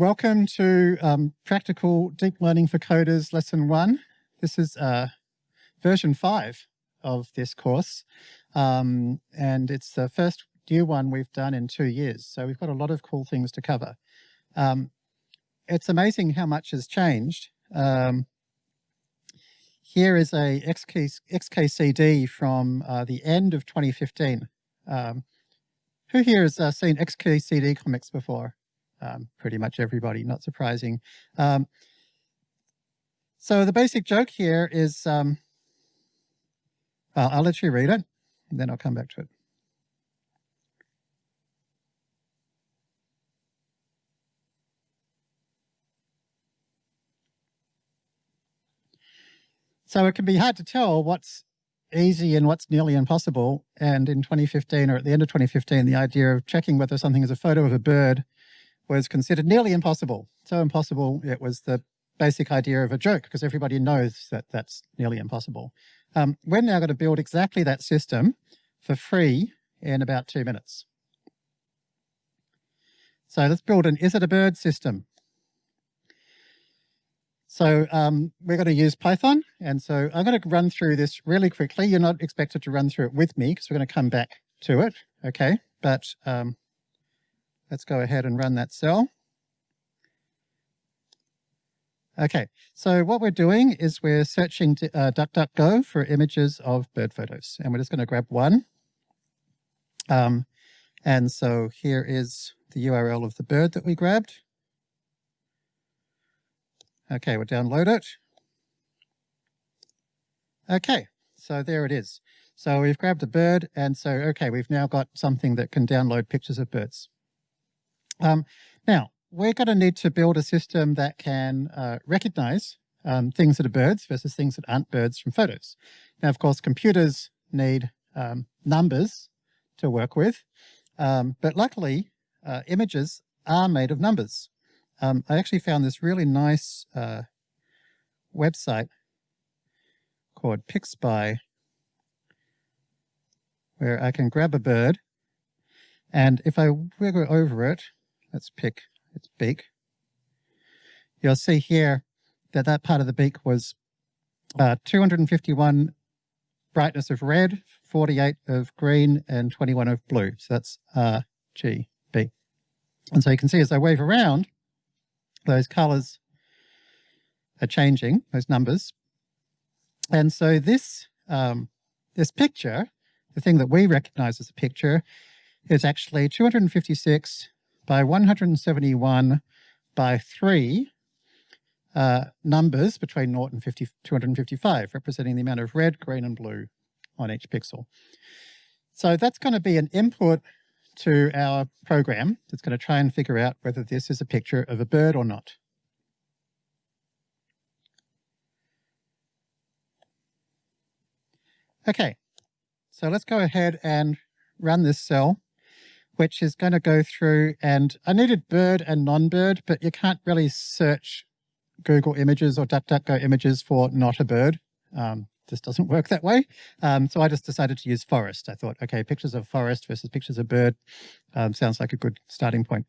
Welcome to um, Practical Deep Learning for Coders Lesson 1. This is uh, version 5 of this course, um, and it's the first new one we've done in two years, so we've got a lot of cool things to cover. Um, it's amazing how much has changed. Um, here is a XK, XKCD from uh, the end of 2015. Um, who here has uh, seen XKCD comics before? Um, pretty much everybody, not surprising. Um, so the basic joke here is, um, I'll let you read it, and then I'll come back to it. So it can be hard to tell what's easy and what's nearly impossible. And in 2015, or at the end of 2015, the idea of checking whether something is a photo of a bird was considered nearly impossible. So impossible, it was the basic idea of a joke, because everybody knows that that's nearly impossible. Um, we're now going to build exactly that system for free in about two minutes. So let's build an is it a bird system. So um, we're going to use Python. And so I'm going to run through this really quickly. You're not expected to run through it with me because we're going to come back to it. Okay. But um, let's go ahead and run that cell. Okay, so what we're doing is we're searching uh, DuckDuckGo for images of bird photos, and we're just going to grab one. Um, and so here is the URL of the bird that we grabbed. Okay, we'll download it. Okay, so there it is. So we've grabbed a bird and so, okay, we've now got something that can download pictures of birds. Um, now, we're going to need to build a system that can uh, recognize um, things that are birds versus things that aren't birds from photos. Now, of course, computers need um, numbers to work with, um, but luckily, uh, images are made of numbers. Um, I actually found this really nice uh, website called PixSpy where I can grab a bird and if I wiggle over it, let's pick its beak, you'll see here that that part of the beak was uh, 251 brightness of red, 48 of green, and 21 of blue. So that's G, B. And so you can see as I wave around, those colors are changing, those numbers. And so this, um, this picture, the thing that we recognize as a picture, is actually 256 by 171 by 3 uh, numbers between 0 and 50, 255, representing the amount of red, green, and blue on each pixel. So that's going to be an input to our program that's going to try and figure out whether this is a picture of a bird or not. Okay, so let's go ahead and run this cell, which is going to go through and I needed bird and non-bird, but you can't really search Google images or DuckDuckGo images for not a bird. Um, this doesn't work that way. Um, so I just decided to use forest. I thought, okay, pictures of forest versus pictures of bird um, sounds like a good starting point.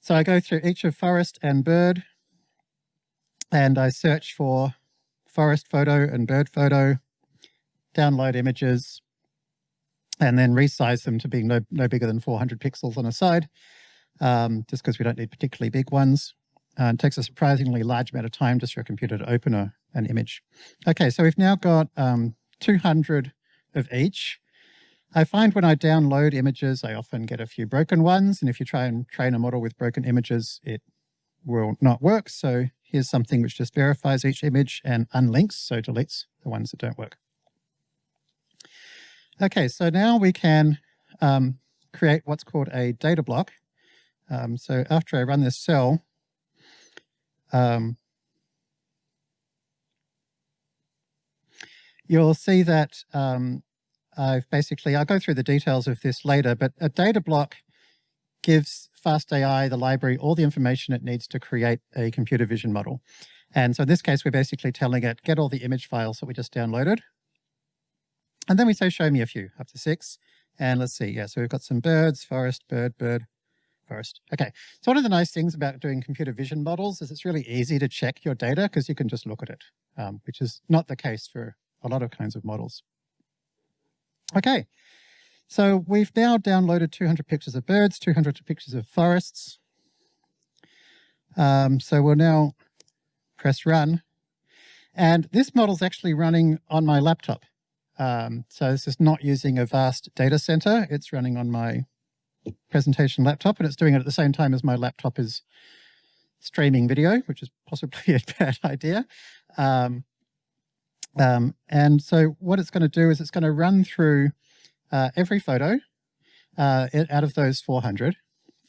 So I go through each of forest and bird and I search for forest photo and bird photo, download images, and then resize them to being no, no bigger than 400 pixels on a side, um, just because we don't need particularly big ones. Uh, it takes a surprisingly large amount of time just for a computer to open a, an image. Okay, so we've now got um, 200 of each. I find when I download images, I often get a few broken ones. And if you try and train a model with broken images, it will not work. So here's something which just verifies each image and unlinks, so deletes the ones that don't work. Okay, so now we can um, create what's called a data block. Um, so after I run this cell, um, you'll see that um, I've basically, I'll go through the details of this later, but a data block gives FastAI, the library, all the information it needs to create a computer vision model. And so in this case, we're basically telling it, get all the image files that we just downloaded. And then we say, show me a few, up to six. And let's see, yeah, so we've got some birds, forest, bird, bird, forest. Okay, so one of the nice things about doing computer vision models is it's really easy to check your data because you can just look at it, um, which is not the case for a lot of kinds of models. Okay, so we've now downloaded 200 pictures of birds, 200 pictures of forests. Um, so we'll now press run. And this model is actually running on my laptop. Um, so this is not using a vast data center. It's running on my presentation laptop and it's doing it at the same time as my laptop is streaming video, which is possibly a bad idea. Um, um, and so what it's going to do is it's going to run through uh, every photo uh, out of those 400.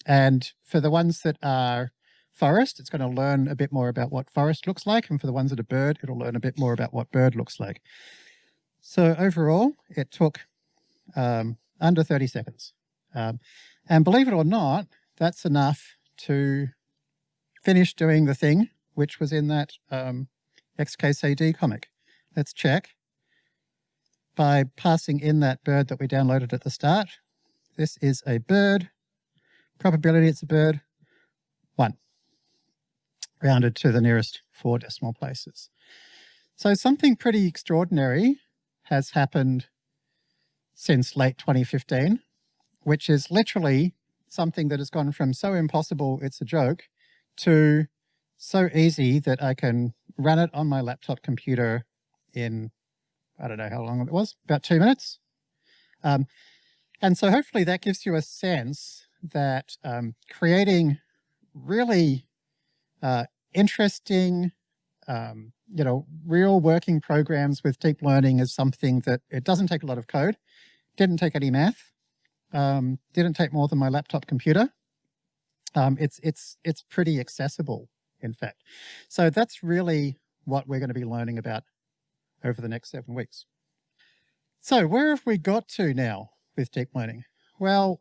And for the ones that are forest, it's going to learn a bit more about what forest looks like. And for the ones that are bird, it'll learn a bit more about what bird looks like. So overall, it took um, under 30 seconds. Um, and believe it or not, that's enough to finish doing the thing which was in that um, XKCD comic. Let's check by passing in that bird that we downloaded at the start. This is a bird. Probability it's a bird, one. Rounded to the nearest four decimal places. So something pretty extraordinary has happened since late 2015, which is literally something that has gone from so impossible it's a joke to so easy that I can run it on my laptop computer in, I don't know how long it was, about two minutes. Um, and so hopefully that gives you a sense that um, creating really uh, interesting, um, you know, real working programs with deep learning is something that it doesn't take a lot of code, didn't take any math, um, didn't take more than my laptop computer. Um, it's, it's, it's pretty accessible, in fact. So that's really what we're going to be learning about over the next seven weeks. So where have we got to now with deep learning? Well,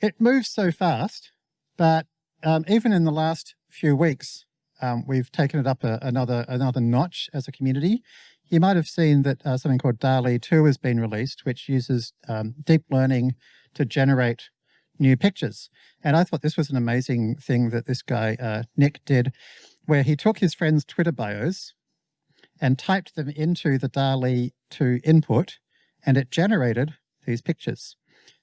it moves so fast, but um, even in the last few weeks, um, we've taken it up a, another another notch as a community. You might have seen that uh, something called DALL-E 2 has been released, which uses um, deep learning to generate new pictures. And I thought this was an amazing thing that this guy, uh, Nick, did, where he took his friends' Twitter bios and typed them into the DALL-E 2 input, and it generated these pictures.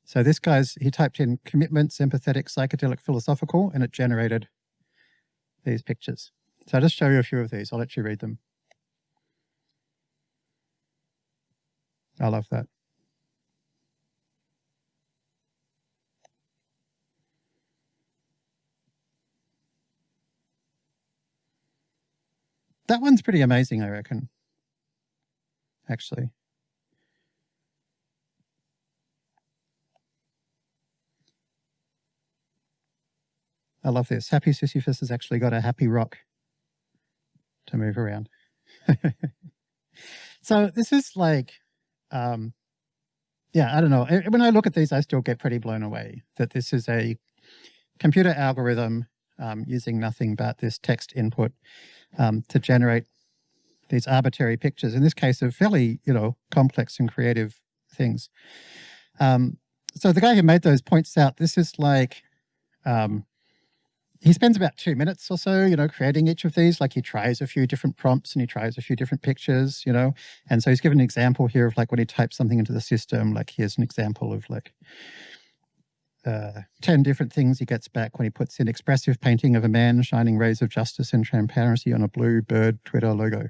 So this guy's, he typed in commitment, sympathetic, psychedelic, philosophical, and it generated these pictures. So I'll just show you a few of these. I'll let you read them. I love that. That one's pretty amazing, I reckon, actually. I love this. Happy Sisyphus has actually got a happy rock to move around. so this is like, um, yeah, I don't know. When I look at these, I still get pretty blown away that this is a computer algorithm um, using nothing but this text input um, to generate these arbitrary pictures, in this case of fairly, you know, complex and creative things. Um, so the guy who made those points out, this is like, um, he spends about two minutes or so, you know, creating each of these. Like he tries a few different prompts and he tries a few different pictures, you know. And so he's given an example here of like when he types something into the system, like here's an example of like uh, 10 different things he gets back when he puts in expressive painting of a man shining rays of justice and transparency on a blue bird Twitter logo.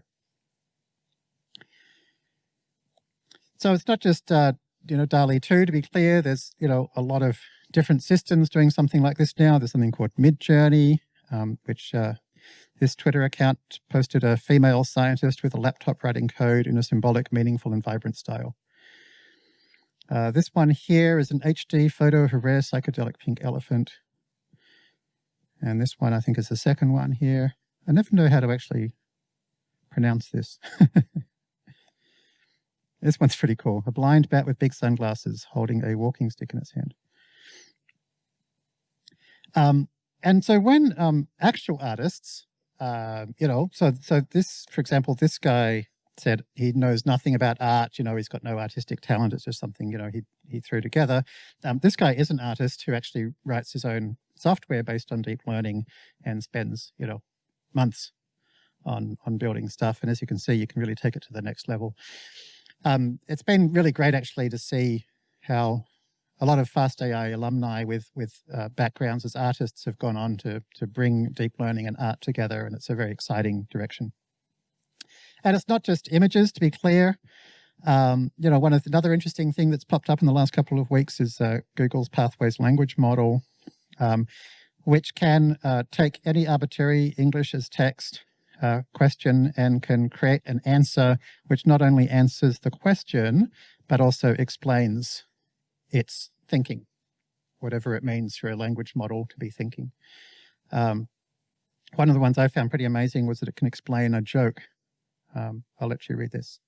So it's not just, uh, you know, DALL-E 2 to be clear, there's, you know, a lot of different systems doing something like this now. There's something called Midjourney, um, which uh, this Twitter account posted a female scientist with a laptop writing code in a symbolic, meaningful and vibrant style. Uh, this one here is an HD photo of a rare psychedelic pink elephant. And this one I think is the second one here. I never know how to actually pronounce this. this one's pretty cool. A blind bat with big sunglasses holding a walking stick in its hand. Um, and so when um, actual artists, uh, you know, so so this, for example, this guy said he knows nothing about art. You know, he's got no artistic talent. It's just something, you know, he, he threw together. Um, this guy is an artist who actually writes his own software based on deep learning and spends, you know, months on, on building stuff. And as you can see, you can really take it to the next level. Um, it's been really great actually to see how a lot of FastAI alumni with with uh, backgrounds as artists have gone on to to bring deep learning and art together, and it's a very exciting direction. And it's not just images, to be clear. Um, you know, one of the, another interesting thing that's popped up in the last couple of weeks is uh, Google's Pathways language model, um, which can uh, take any arbitrary English as text uh, question and can create an answer which not only answers the question, but also explains its thinking, whatever it means for a language model to be thinking. Um, one of the ones I found pretty amazing was that it can explain a joke um, I'll let you read this.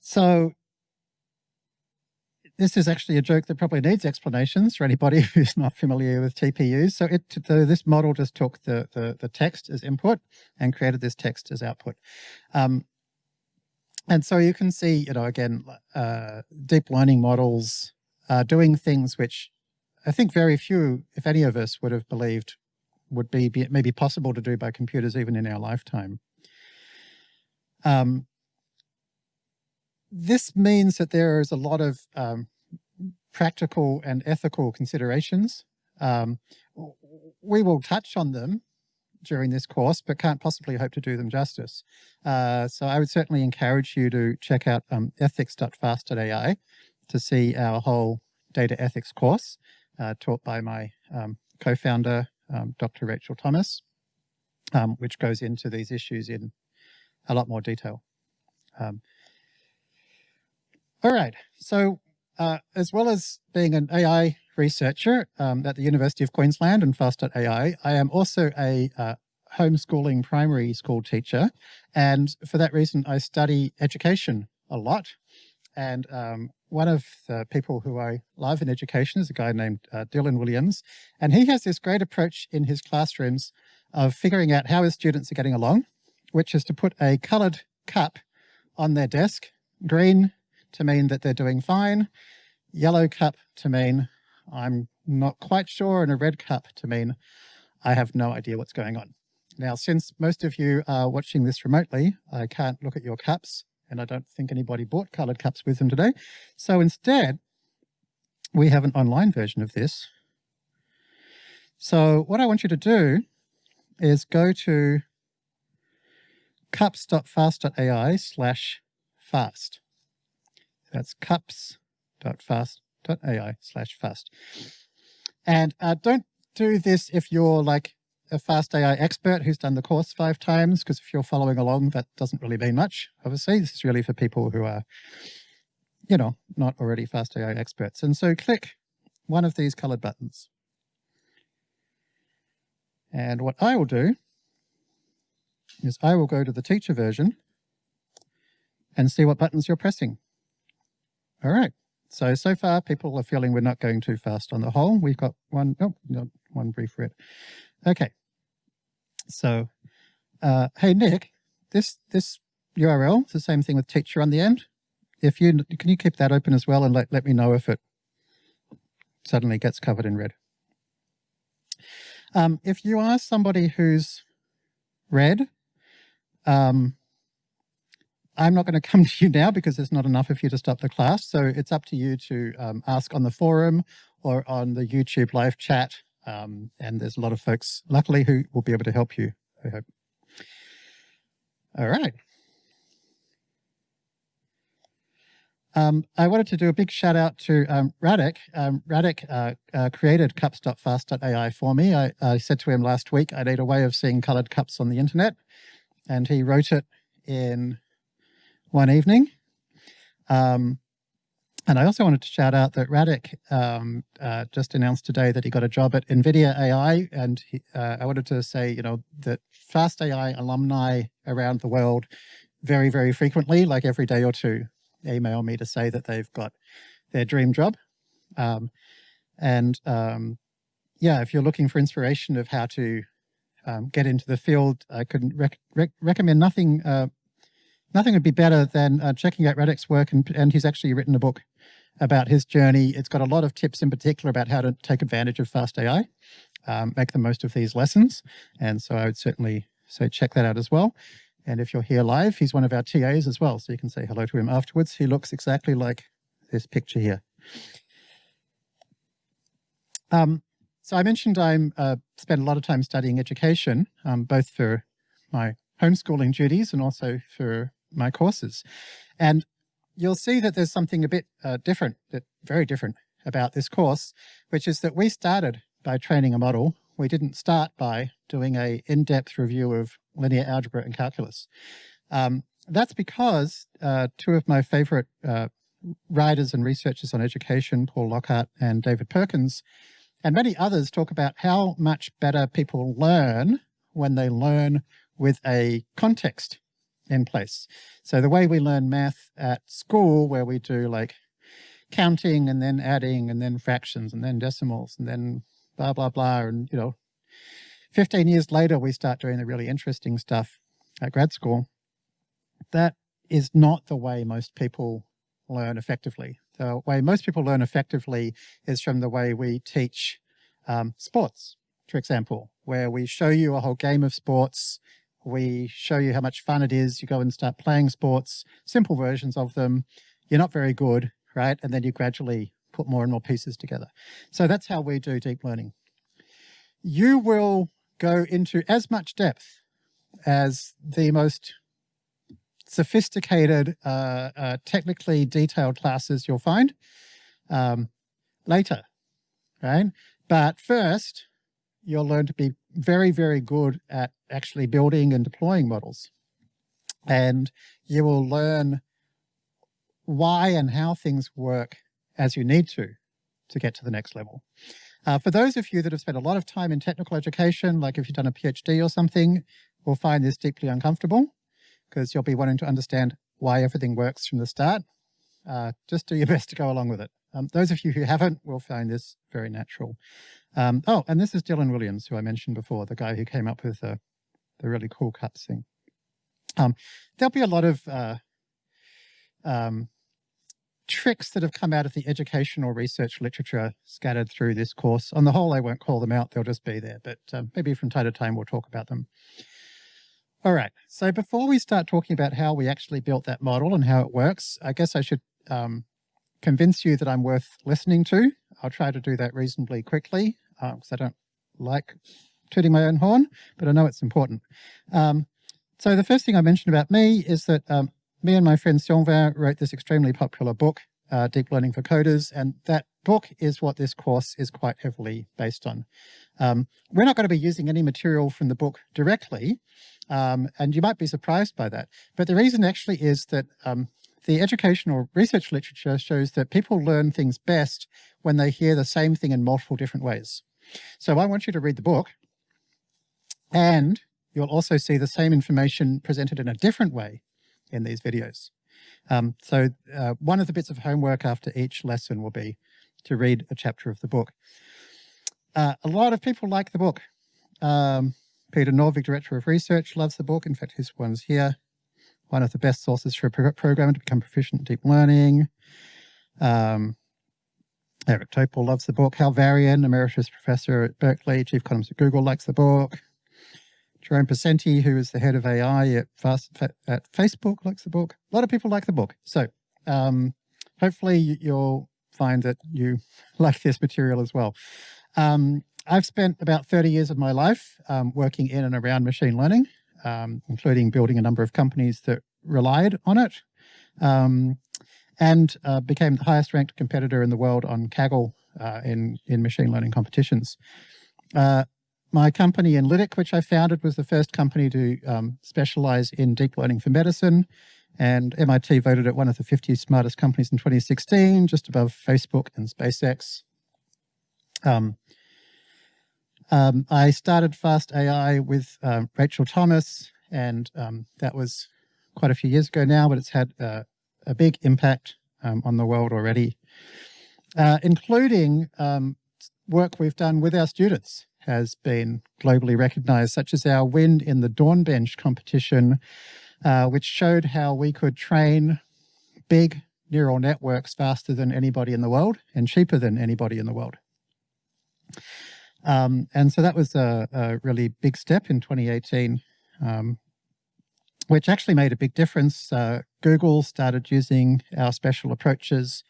So this is actually a joke that probably needs explanations for anybody who's not familiar with TPUs. So it, the, this model just took the, the, the, text as input and created this text as output. Um, and so you can see, you know, again, uh, deep learning models are doing things which I think very few, if any of us, would have believed would be, be maybe possible to do by computers even in our lifetime. Um, this means that there is a lot of um, practical and ethical considerations. Um, we will touch on them during this course, but can't possibly hope to do them justice. Uh, so I would certainly encourage you to check out um, ethics.fast.ai to see our whole data ethics course uh, taught by my um, co-founder, um, Dr. Rachel Thomas, um, which goes into these issues in a lot more detail. All right, so uh, as well as being an AI researcher um, at the University of Queensland and Fast.ai. I am also a uh, homeschooling primary school teacher. And for that reason, I study education a lot. And um, one of the people who I love in education is a guy named uh, Dylan Williams. And he has this great approach in his classrooms of figuring out how his students are getting along, which is to put a colored cup on their desk, green to mean that they're doing fine, yellow cup to mean I'm not quite sure, and a red cup to mean I have no idea what's going on. Now, since most of you are watching this remotely, I can't look at your cups, and I don't think anybody bought colored cups with them today. So instead, we have an online version of this. So what I want you to do is go to cups.fast.ai slash fast. That's cups.fast.ai slash fast. And uh, don't do this if you're like a fast AI expert who's done the course five times, because if you're following along, that doesn't really mean much, obviously. This is really for people who are, you know, not already fast AI experts. And so click one of these colored buttons. And what I will do is I will go to the teacher version and see what buttons you're pressing. All right. So, so far people are feeling we're not going too fast on the whole. We've got one, oh, no, one brief red. Okay. So, uh, hey, Nick, this, this URL, it's the same thing with teacher on the end. If you, can you keep that open as well and let, let me know if it suddenly gets covered in red. Um, if you are somebody who's red, um, I'm not going to come to you now because there's not enough of you to stop the class. So it's up to you to um, ask on the forum or on the YouTube live chat. Um, and there's a lot of folks, luckily, who will be able to help you, I hope. All right. Um, I wanted to do a big shout out to um, Radek. Um, Radek uh, uh, created cups.fast.ai for me. I, I, said to him last week, I need a way of seeing colored cups on the internet. And he wrote it in one evening. Um, and I also wanted to shout out that Radek um, uh, just announced today that he got a job at NVIDIA AI. And he, uh, I wanted to say, you know, that Fast AI alumni around the world very, very frequently, like every day or two, email me to say that they've got their dream job. Um, and um, yeah, if you're looking for inspiration of how to um, get into the field, I couldn't rec rec recommend nothing. Uh, nothing would be better than uh, checking out Radek's work, and, and he's actually written a book about his journey. It's got a lot of tips in particular about how to take advantage of fast AI, um, make the most of these lessons. And so I would certainly say check that out as well. And if you're here live, he's one of our TAs as well. So you can say hello to him afterwards. He looks exactly like this picture here. Um, so I mentioned I'm uh, spent a lot of time studying education, um, both for my homeschooling duties and also for my courses. And you'll see that there's something a bit uh, different, that very different about this course, which is that we started by training a model. We didn't start by doing a in-depth review of linear algebra and calculus. Um, that's because uh, two of my favorite uh, writers and researchers on education, Paul Lockhart and David Perkins, and many others talk about how much better people learn when they learn with a context in place. So the way we learn math at school, where we do like counting and then adding and then fractions and then decimals and then blah, blah, blah. And, you know, 15 years later, we start doing the really interesting stuff at grad school. That is not the way most people learn effectively. The way most people learn effectively is from the way we teach um, sports, for example, where we show you a whole game of sports we show you how much fun it is. You go and start playing sports, simple versions of them. You're not very good, right? And then you gradually put more and more pieces together. So that's how we do deep learning. You will go into as much depth as the most sophisticated, uh, uh, technically detailed classes you'll find um, later, right? But first, you'll learn to be very, very good at actually building and deploying models. And you will learn why and how things work as you need to, to get to the next level. Uh, for those of you that have spent a lot of time in technical education, like if you've done a PhD or something, will find this deeply uncomfortable because you'll be wanting to understand why everything works from the start. Uh, just do your best to go along with it. Um, those of you who haven't will find this very natural. Um, oh, and this is Dylan Williams, who I mentioned before, the guy who came up with the, the really cool cuts thing. Um, there'll be a lot of uh, um, tricks that have come out of the educational research literature scattered through this course. On the whole, I won't call them out, they'll just be there, but um, maybe from time to time we'll talk about them. All right, so before we start talking about how we actually built that model and how it works, I guess I should um, convince you that I'm worth listening to. I'll try to do that reasonably quickly because uh, I don't like tooting my own horn, but I know it's important. Um, so the first thing I mentioned about me is that um, me and my friend Sylvain wrote this extremely popular book, uh, Deep Learning for Coders, and that book is what this course is quite heavily based on. Um, we're not going to be using any material from the book directly, um, and you might be surprised by that. But the reason actually is that um, the educational research literature shows that people learn things best when they hear the same thing in multiple different ways. So I want you to read the book and you'll also see the same information presented in a different way in these videos. Um, so uh, one of the bits of homework after each lesson will be to read a chapter of the book. Uh, a lot of people like the book. Um, Peter Norvig, Director of Research, loves the book. In fact, his one's here one of the best sources for a programmer to become proficient in deep learning. Um, Eric Topol loves the book. Hal Varian, emeritus professor at Berkeley, chief economist at Google, likes the book. Jerome Pesenti, who is the head of AI at, Fast, at Facebook, likes the book. A lot of people like the book. So um, hopefully you'll find that you like this material as well. Um, I've spent about 30 years of my life um, working in and around machine learning um, including building a number of companies that relied on it, um, and uh, became the highest ranked competitor in the world on Kaggle uh, in, in machine learning competitions. Uh, my company Enlitic, which I founded, was the first company to um, specialize in deep learning for medicine. And MIT voted it one of the 50 smartest companies in 2016, just above Facebook and SpaceX. Um, um, I started Fast AI with um, Rachel Thomas, and um, that was quite a few years ago now, but it's had uh, a big impact um, on the world already, uh, including um, work we've done with our students has been globally recognized, such as our win in the DAWNBench competition, uh, which showed how we could train big neural networks faster than anybody in the world and cheaper than anybody in the world. Um, and so that was a, a, really big step in 2018, um, which actually made a big difference. Uh, Google started using our special approaches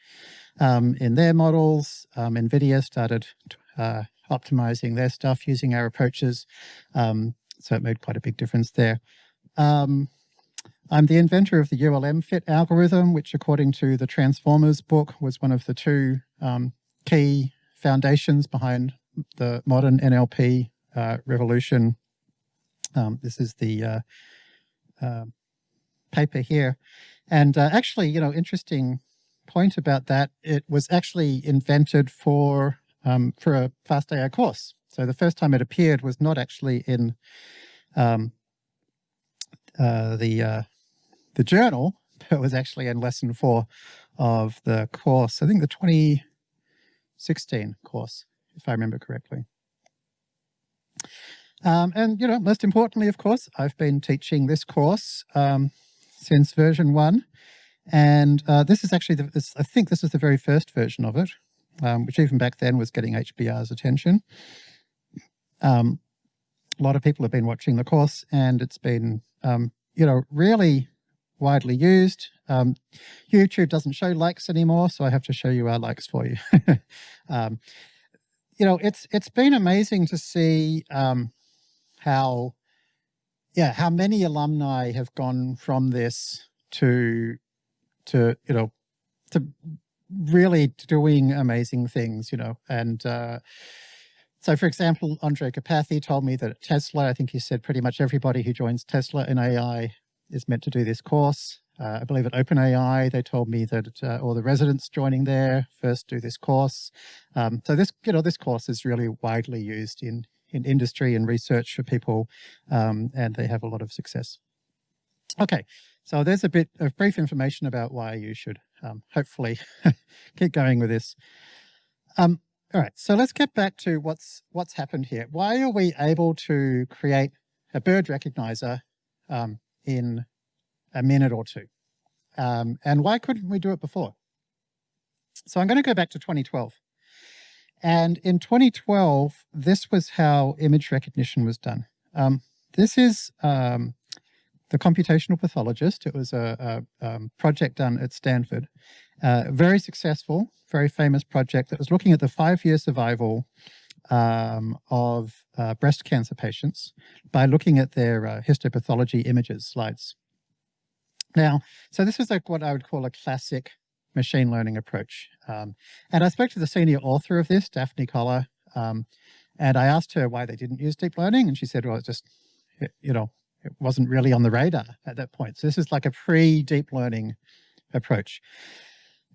um, in their models. Um, NVIDIA started uh, optimizing their stuff using our approaches. Um, so it made quite a big difference there. Um, I'm the inventor of the ULMFiT algorithm, which according to the Transformers book was one of the two key foundations behind the modern NLP uh, revolution. Um, this is the uh, uh, paper here. And uh, actually, you know, interesting point about that, it was actually invented for, um, for a fast AI course. So the first time it appeared was not actually in um, uh, the uh, the journal, but was actually in lesson four of the course. I think the 2016 course, if I remember correctly. Um, and, you know, most importantly, of course, I've been teaching this course um, since version one. And uh, this is actually, the, this, I think this is the very first version of it, um, which even back then was getting HBR's attention. Um, a lot of people have been watching the course and it's been, um, you know, really widely used. Um, YouTube doesn't show likes anymore, so I have to show you our likes for you. um, you know, it's it's been amazing to see um, how, yeah, how many alumni have gone from this to, to you know, to really doing amazing things, you know, and uh, so for example, Andrej Karpathy told me that at Tesla, I think he said pretty much everybody who joins Tesla in AI is meant to do this course. Uh, I believe at OpenAI, they told me that uh, all the residents joining there first do this course. Um, so this, you know, this course is really widely used in, in industry and research for people, um, and they have a lot of success. Okay, so there's a bit of brief information about why you should um, hopefully keep going with this. Um, all right, so let's get back to what's what's happened here. Why are we able to create a bird recognizer um, in a minute or two. Um, and why couldn't we do it before? So I'm going to go back to 2012. And in 2012, this was how image recognition was done. Um, this is um, the computational pathologist. It was a, a um, project done at Stanford. Uh, very successful, very famous project that was looking at the five-year survival um, of uh, breast cancer patients by looking at their uh, histopathology images slides. Now, so this is like what I would call a classic machine learning approach. Um, and I spoke to the senior author of this, Daphne Koller, um, and I asked her why they didn't use deep learning. And she said, well, it just, you know, it wasn't really on the radar at that point. So this is like a pre-deep learning approach.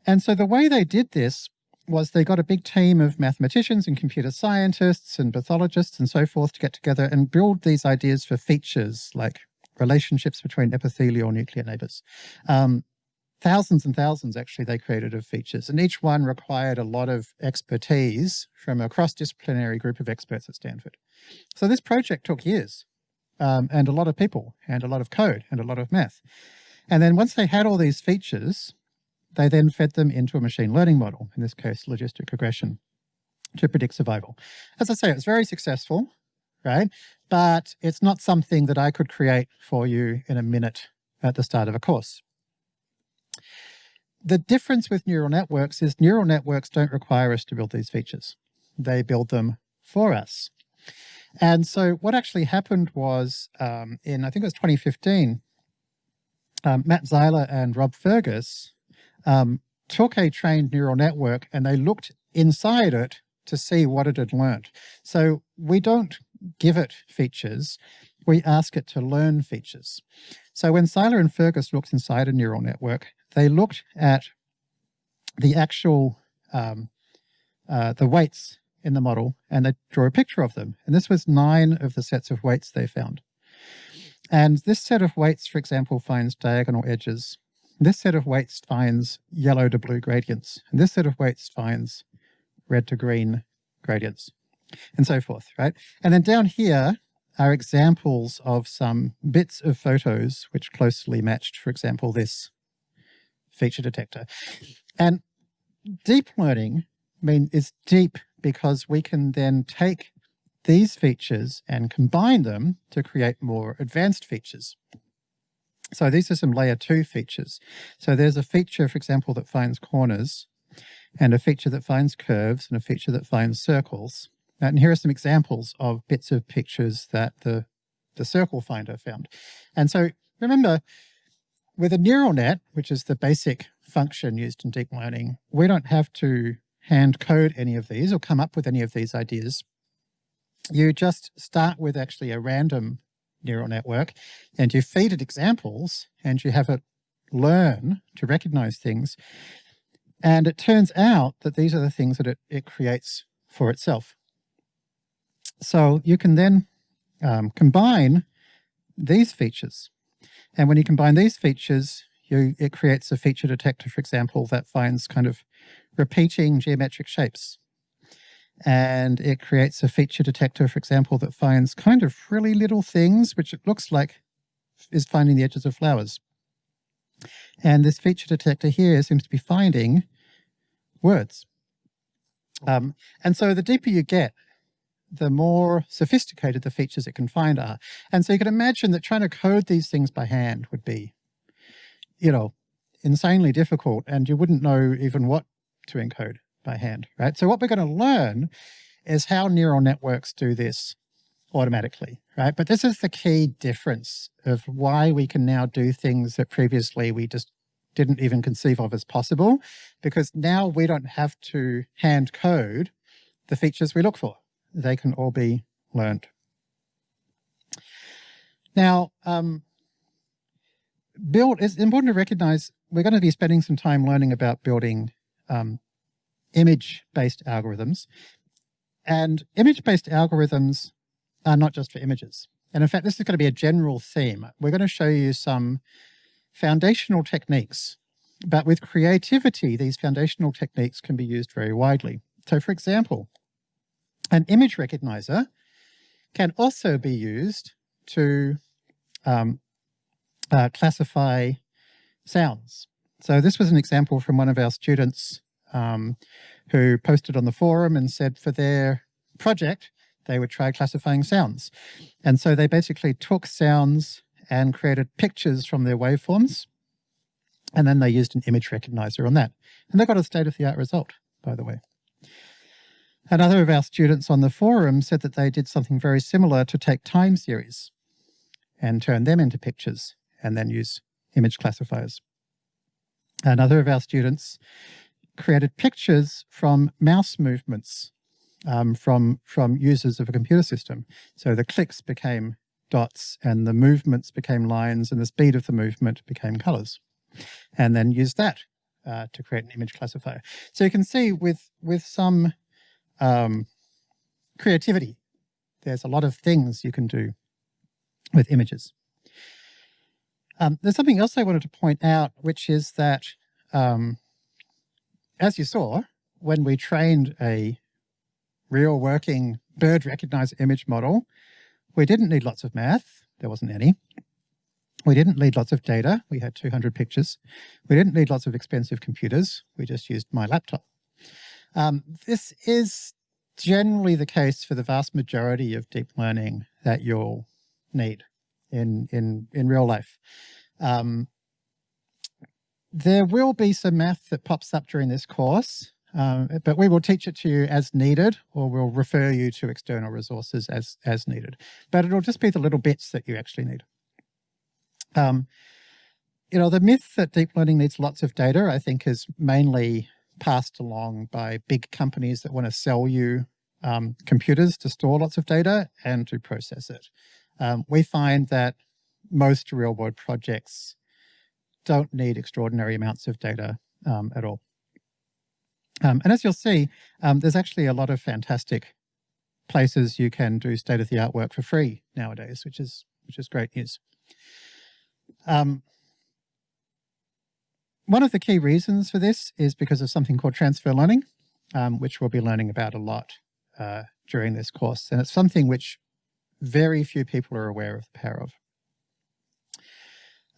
And so the way they did this was they got a big team of mathematicians and computer scientists and pathologists and so forth to get together and build these ideas for features like relationships between epithelial nuclear neighbors. Um, thousands and thousands actually they created of features and each one required a lot of expertise from a cross-disciplinary group of experts at Stanford. So this project took years um, and a lot of people and a lot of code and a lot of math. And then once they had all these features, they then fed them into a machine learning model, in this case, logistic regression, to predict survival. As I say, it's very successful, right? But it's not something that I could create for you in a minute at the start of a course. The difference with neural networks is neural networks don't require us to build these features. They build them for us. And so what actually happened was um, in, I think it was 2015, um, Matt Zeiler and Rob Fergus um, took a trained neural network and they looked inside it to see what it had learned. So we don't give it features, we ask it to learn features. So when Zeiler and Fergus looked inside a neural network, they looked at the actual, um, uh, the weights in the model and they drew a picture of them. And this was nine of the sets of weights they found. And this set of weights, for example, finds diagonal edges. This set of weights finds yellow to blue gradients. And this set of weights finds red to green gradients and so forth, right? And then down here are examples of some bits of photos which closely matched, for example, this feature detector. And deep learning mean is deep because we can then take these features and combine them to create more advanced features. So these are some layer two features. So there's a feature, for example, that finds corners and a feature that finds curves and a feature that finds circles. And here are some examples of bits of pictures that the, the circle finder found. And so remember, with a neural net, which is the basic function used in deep learning, we don't have to hand code any of these or come up with any of these ideas. You just start with actually a random neural network and you feed it examples and you have it learn to recognize things. And it turns out that these are the things that it, it creates for itself. So you can then um, combine these features. And when you combine these features, you, it creates a feature detector, for example, that finds kind of repeating geometric shapes. And it creates a feature detector, for example, that finds kind of really little things, which it looks like is finding the edges of flowers. And this feature detector here seems to be finding words. Um, and so the deeper you get, the more sophisticated the features it can find are. And so you can imagine that trying to code these things by hand would be, you know, insanely difficult and you wouldn't know even what to encode by hand, right? So what we're going to learn is how neural networks do this automatically, right? But this is the key difference of why we can now do things that previously we just didn't even conceive of as possible, because now we don't have to hand code the features we look for. They can all be learned. Now, um, build, it's important to recognize we're going to be spending some time learning about building um, image-based algorithms. And image-based algorithms are not just for images. And in fact, this is going to be a general theme. We're going to show you some foundational techniques, but with creativity, these foundational techniques can be used very widely. So for example, an image recognizer can also be used to um, uh, classify sounds. So this was an example from one of our students um, who posted on the forum and said for their project, they would try classifying sounds. And so they basically took sounds and created pictures from their waveforms. And then they used an image recognizer on that. And they got a state-of-the-art result, by the way. Another of our students on the forum said that they did something very similar to take time series and turn them into pictures and then use image classifiers. Another of our students created pictures from mouse movements um, from, from users of a computer system. So the clicks became dots and the movements became lines and the speed of the movement became colors. And then use that uh, to create an image classifier. So you can see with, with some um, creativity, there's a lot of things you can do with images. Um, there's something else I wanted to point out, which is that um, as you saw, when we trained a real working bird recognizer image model, we didn't need lots of math. There wasn't any. We didn't need lots of data. We had 200 pictures. We didn't need lots of expensive computers. We just used my laptop. Um, this is generally the case for the vast majority of deep learning that you'll need in, in, in real life. Um, there will be some math that pops up during this course, um, but we will teach it to you as needed, or we'll refer you to external resources as, as needed. But it'll just be the little bits that you actually need. Um, you know, the myth that deep learning needs lots of data, I think is mainly passed along by big companies that want to sell you um, computers to store lots of data and to process it. Um, we find that most real world projects don't need extraordinary amounts of data um, at all. Um, and as you'll see, um, there's actually a lot of fantastic places you can do state-of-the-art work for free nowadays, which is which is great news. Um, one of the key reasons for this is because of something called transfer learning, um, which we'll be learning about a lot uh, during this course. And it's something which very few people are aware of the power of.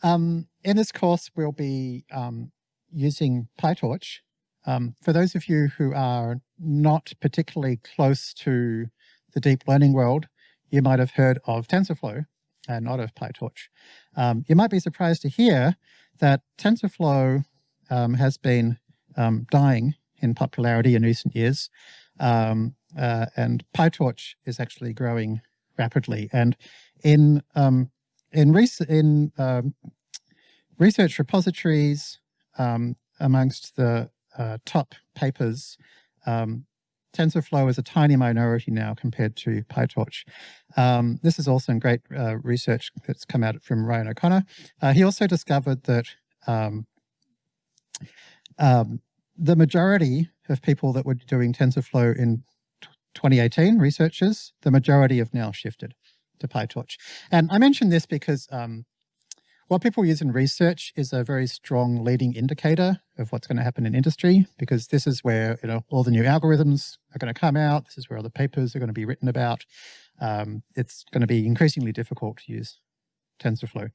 Um, in this course, we'll be um, using PyTorch. Um, for those of you who are not particularly close to the deep learning world, you might have heard of TensorFlow and not of PyTorch. Um, you might be surprised to hear that TensorFlow um, has been um, dying in popularity in recent years, um, uh, and PyTorch is actually growing rapidly. And in um, in, in um, research repositories, amongst the uh, top papers, TensorFlow is a tiny minority now compared to PyTorch. Um, this is also great uh, research that's come out from Ryan O'Connor. Uh, he also discovered that um, um, the majority of people that were doing TensorFlow in 2018, researchers, the majority have now shifted to PyTorch. And I mention this because um, what people use in research is a very strong leading indicator of what's going to happen in industry, because this is where you know all the new algorithms are going to come out. This is where all the papers are going to be written about. Um, it's going to be increasingly difficult to use TensorFlow.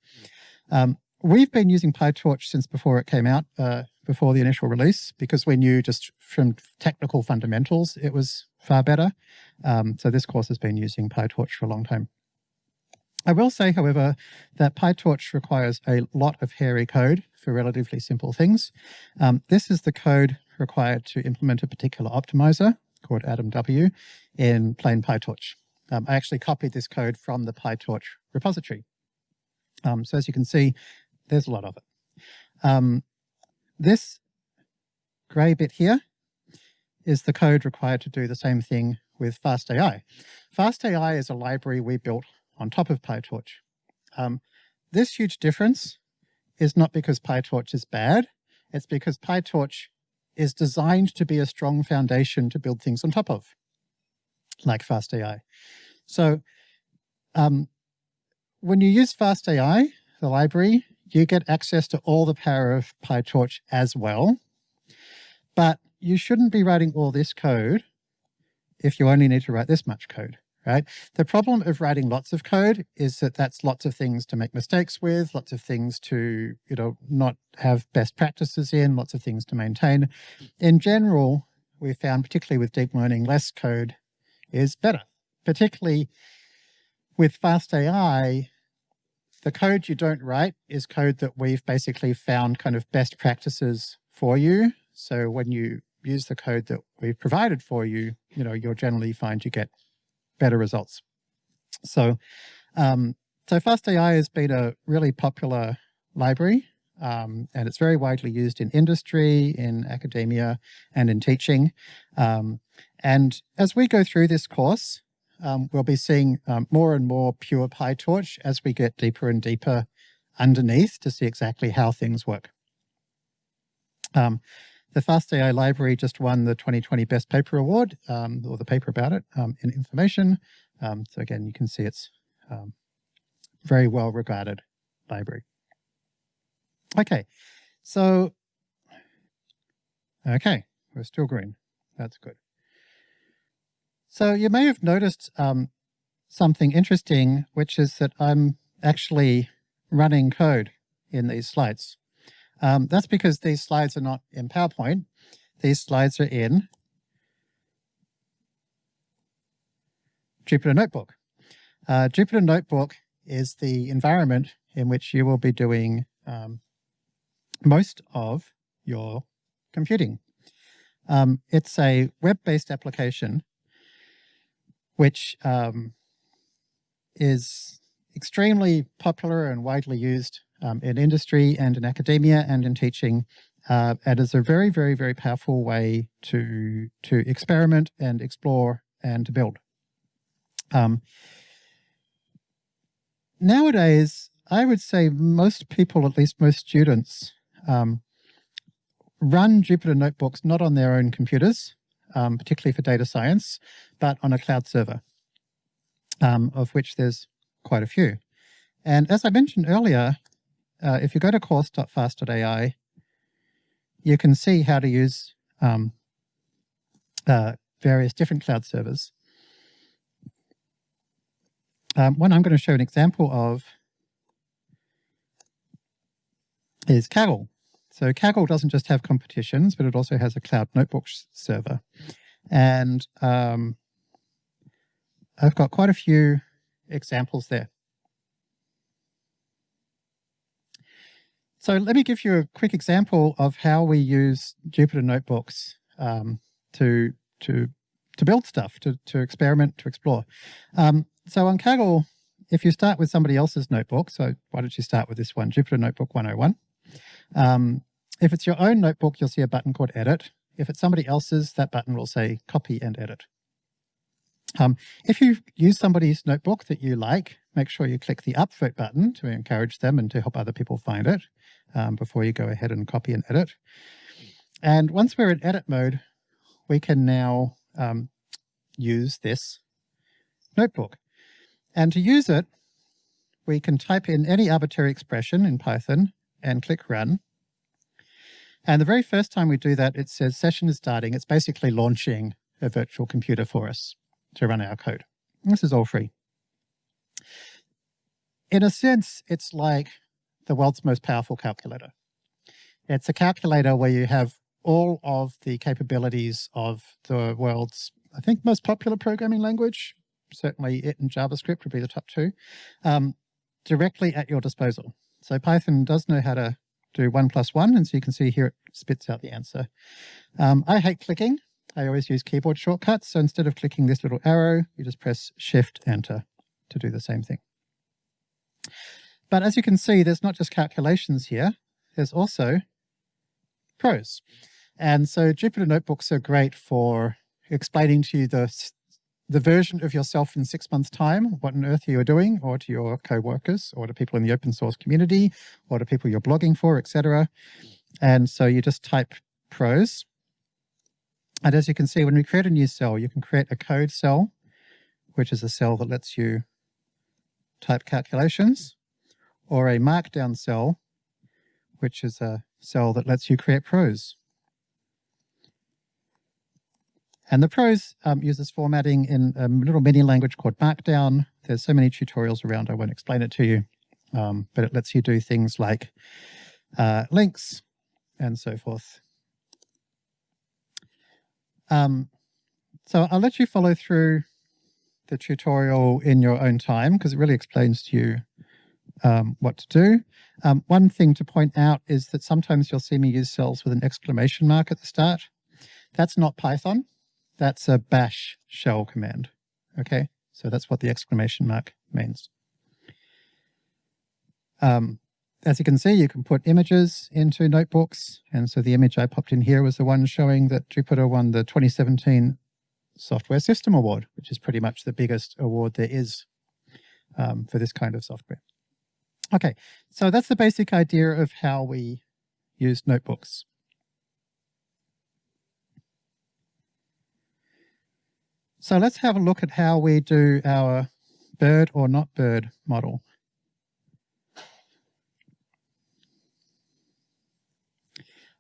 Um, we've been using PyTorch since before it came out, uh, before the initial release, because we knew just from technical fundamentals it was far better. Um, so this course has been using PyTorch for a long time. I will say, however, that PyTorch requires a lot of hairy code for relatively simple things. Um, this is the code required to implement a particular optimizer called AdamW in plain PyTorch. Um, I actually copied this code from the PyTorch repository. Um, so as you can see, there's a lot of it. Um, this gray bit here is the code required to do the same thing with FastAI. FastAI is a library we built on top of PyTorch. Um, this huge difference is not because PyTorch is bad, it's because PyTorch is designed to be a strong foundation to build things on top of, like FastAI. So um, when you use FastAI, the library, you get access to all the power of PyTorch as well. But you shouldn't be writing all this code if you only need to write this much code right? The problem of writing lots of code is that that's lots of things to make mistakes with, lots of things to, you know, not have best practices in, lots of things to maintain. In general, we found, particularly with deep learning, less code is better. Particularly with fast AI, the code you don't write is code that we've basically found kind of best practices for you. So when you use the code that we've provided for you, you know, you'll generally find you get better results. So, um, so FastAI has been a really popular library um, and it's very widely used in industry, in academia, and in teaching. Um, and as we go through this course, um, we'll be seeing um, more and more pure PyTorch as we get deeper and deeper underneath to see exactly how things work. The FastAI library just won the 2020 Best Paper Award, um, or the paper about it, um, in information. Um, so again, you can see it's um, very well regarded library. Okay, so, okay, we're still green. That's good. So you may have noticed um, something interesting, which is that I'm actually running code in these slides. Um, that's because these slides are not in PowerPoint. These slides are in Jupyter Notebook. Uh, Jupyter Notebook is the environment in which you will be doing um, most of your computing. Um, it's a web-based application which um, is extremely popular and widely used um, in industry and in academia and in teaching. Uh, and is a very, very, very powerful way to, to experiment and explore and to build. Um, nowadays, I would say most people, at least most students, um, run Jupyter notebooks not on their own computers, um, particularly for data science, but on a cloud server, um, of which there's quite a few. And as I mentioned earlier, uh, if you go to course.fast.ai, you can see how to use um, uh, various different cloud servers. Um, one I'm going to show an example of is Kaggle. So Kaggle doesn't just have competitions, but it also has a cloud notebook server. And um, I've got quite a few examples there. So let me give you a quick example of how we use Jupyter Notebooks um, to, to, to build stuff, to, to experiment, to explore. Um, so on Kaggle, if you start with somebody else's notebook, so why don't you start with this one, Jupyter Notebook 101. Um, if it's your own notebook, you'll see a button called Edit. If it's somebody else's, that button will say Copy and Edit. Um, if you use somebody's notebook that you like, make sure you click the upvote button to encourage them and to help other people find it um, before you go ahead and copy and edit. And once we're in edit mode, we can now um, use this notebook. And to use it, we can type in any arbitrary expression in Python and click run. And the very first time we do that, it says session is starting. It's basically launching a virtual computer for us to run our code. This is all free. In a sense, it's like the world's most powerful calculator. It's a calculator where you have all of the capabilities of the world's, I think, most popular programming language, certainly it and JavaScript would be the top two, um, directly at your disposal. So Python does know how to do one plus one, and so you can see here it spits out the answer. Um, I hate clicking. I always use keyboard shortcuts. So instead of clicking this little arrow, you just press Shift Enter to do the same thing. But as you can see, there's not just calculations here, there's also prose. And so Jupyter Notebooks are great for explaining to you the, the version of yourself in six months' time, what on earth you are doing, or to your co-workers, or to people in the open source community, or to people you're blogging for, etc. And so you just type prose. And as you can see, when we create a new cell, you can create a code cell, which is a cell that lets you type calculations or a markdown cell, which is a cell that lets you create prose. And the prose um, uses formatting in a little mini language called Markdown. There's so many tutorials around, I won't explain it to you, um, but it lets you do things like uh, links and so forth. Um, so I'll let you follow through the tutorial in your own time because it really explains to you um, what to do. Um, one thing to point out is that sometimes you'll see me use cells with an exclamation mark at the start. That's not Python. That's a bash shell command. Okay, so that's what the exclamation mark means. Um, as you can see, you can put images into notebooks. And so the image I popped in here was the one showing that Jupyter won the 2017 Software System Award, which is pretty much the biggest award there is um, for this kind of software. Okay, so that's the basic idea of how we use notebooks. So let's have a look at how we do our bird or not bird model.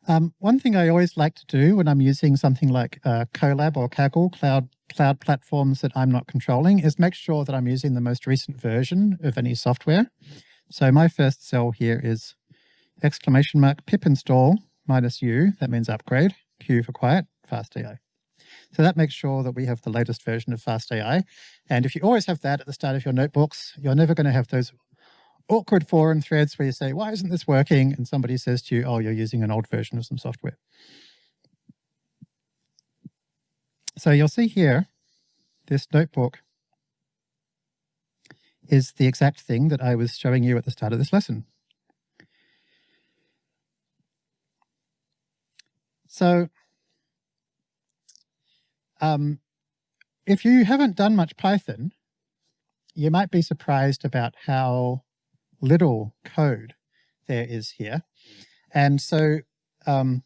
Um, one thing I always like to do when I'm using something like uh, Colab or Kaggle, cloud, cloud platforms that I'm not controlling, is make sure that I'm using the most recent version of any software. So my first cell here is exclamation mark pip install minus u, that means upgrade, Q for quiet, FastAI. So that makes sure that we have the latest version of FastAI. And if you always have that at the start of your notebooks, you're never going to have those awkward forum threads where you say, why isn't this working? And somebody says to you, oh, you're using an old version of some software. So you'll see here, this notebook is the exact thing that I was showing you at the start of this lesson. So um, if you haven't done much Python, you might be surprised about how little code there is here. And so um,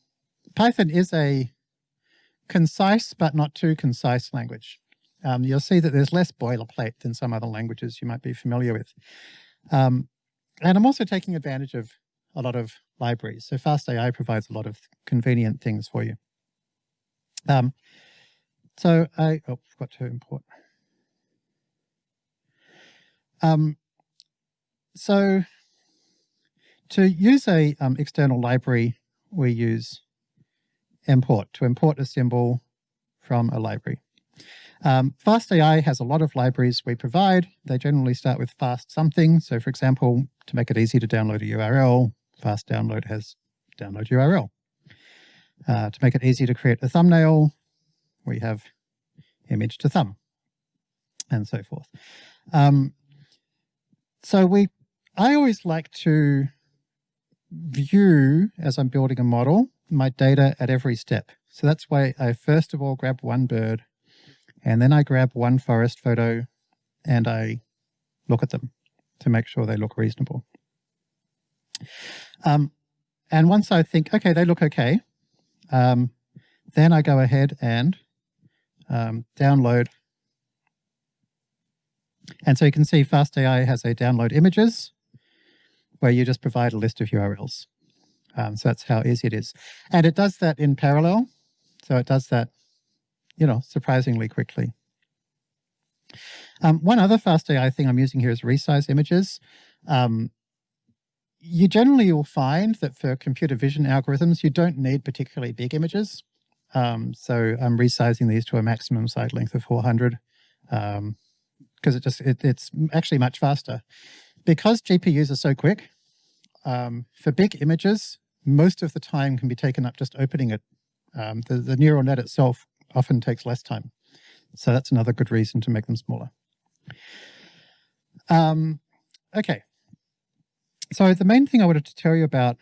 Python is a concise but not too concise language. Um, you'll see that there's less boilerplate than some other languages you might be familiar with. Um, and I'm also taking advantage of a lot of libraries. So FastAI provides a lot of convenient things for you. Um, so I oh, forgot to import. Um, so to use a um, external library, we use import to import a symbol from a library. Um, FastAI has a lot of libraries we provide. They generally start with fast something. So for example, to make it easy to download a URL, fast download has download URL. Uh, to make it easy to create a thumbnail, we have image to thumb and so forth. Um, so we, I always like to view as I'm building a model, my data at every step. So that's why I first of all grab one bird and then I grab one forest photo and I look at them to make sure they look reasonable. Um, and once I think, okay, they look okay, um, then I go ahead and um, download. And so you can see FastAI has a download images where you just provide a list of URLs. Um, so that's how easy it is. And it does that in parallel. So it does that, you know, surprisingly quickly. Um, one other FastAI thing I'm using here is resize images. Um, you generally will find that for computer vision algorithms, you don't need particularly big images. Um, so I'm resizing these to a maximum side length of 400 because um, it just it, it's actually much faster. Because GPUs are so quick, um, for big images, most of the time can be taken up just opening it. Um, the, the neural net itself often takes less time. So that's another good reason to make them smaller. Um, okay. So the main thing I wanted to tell you about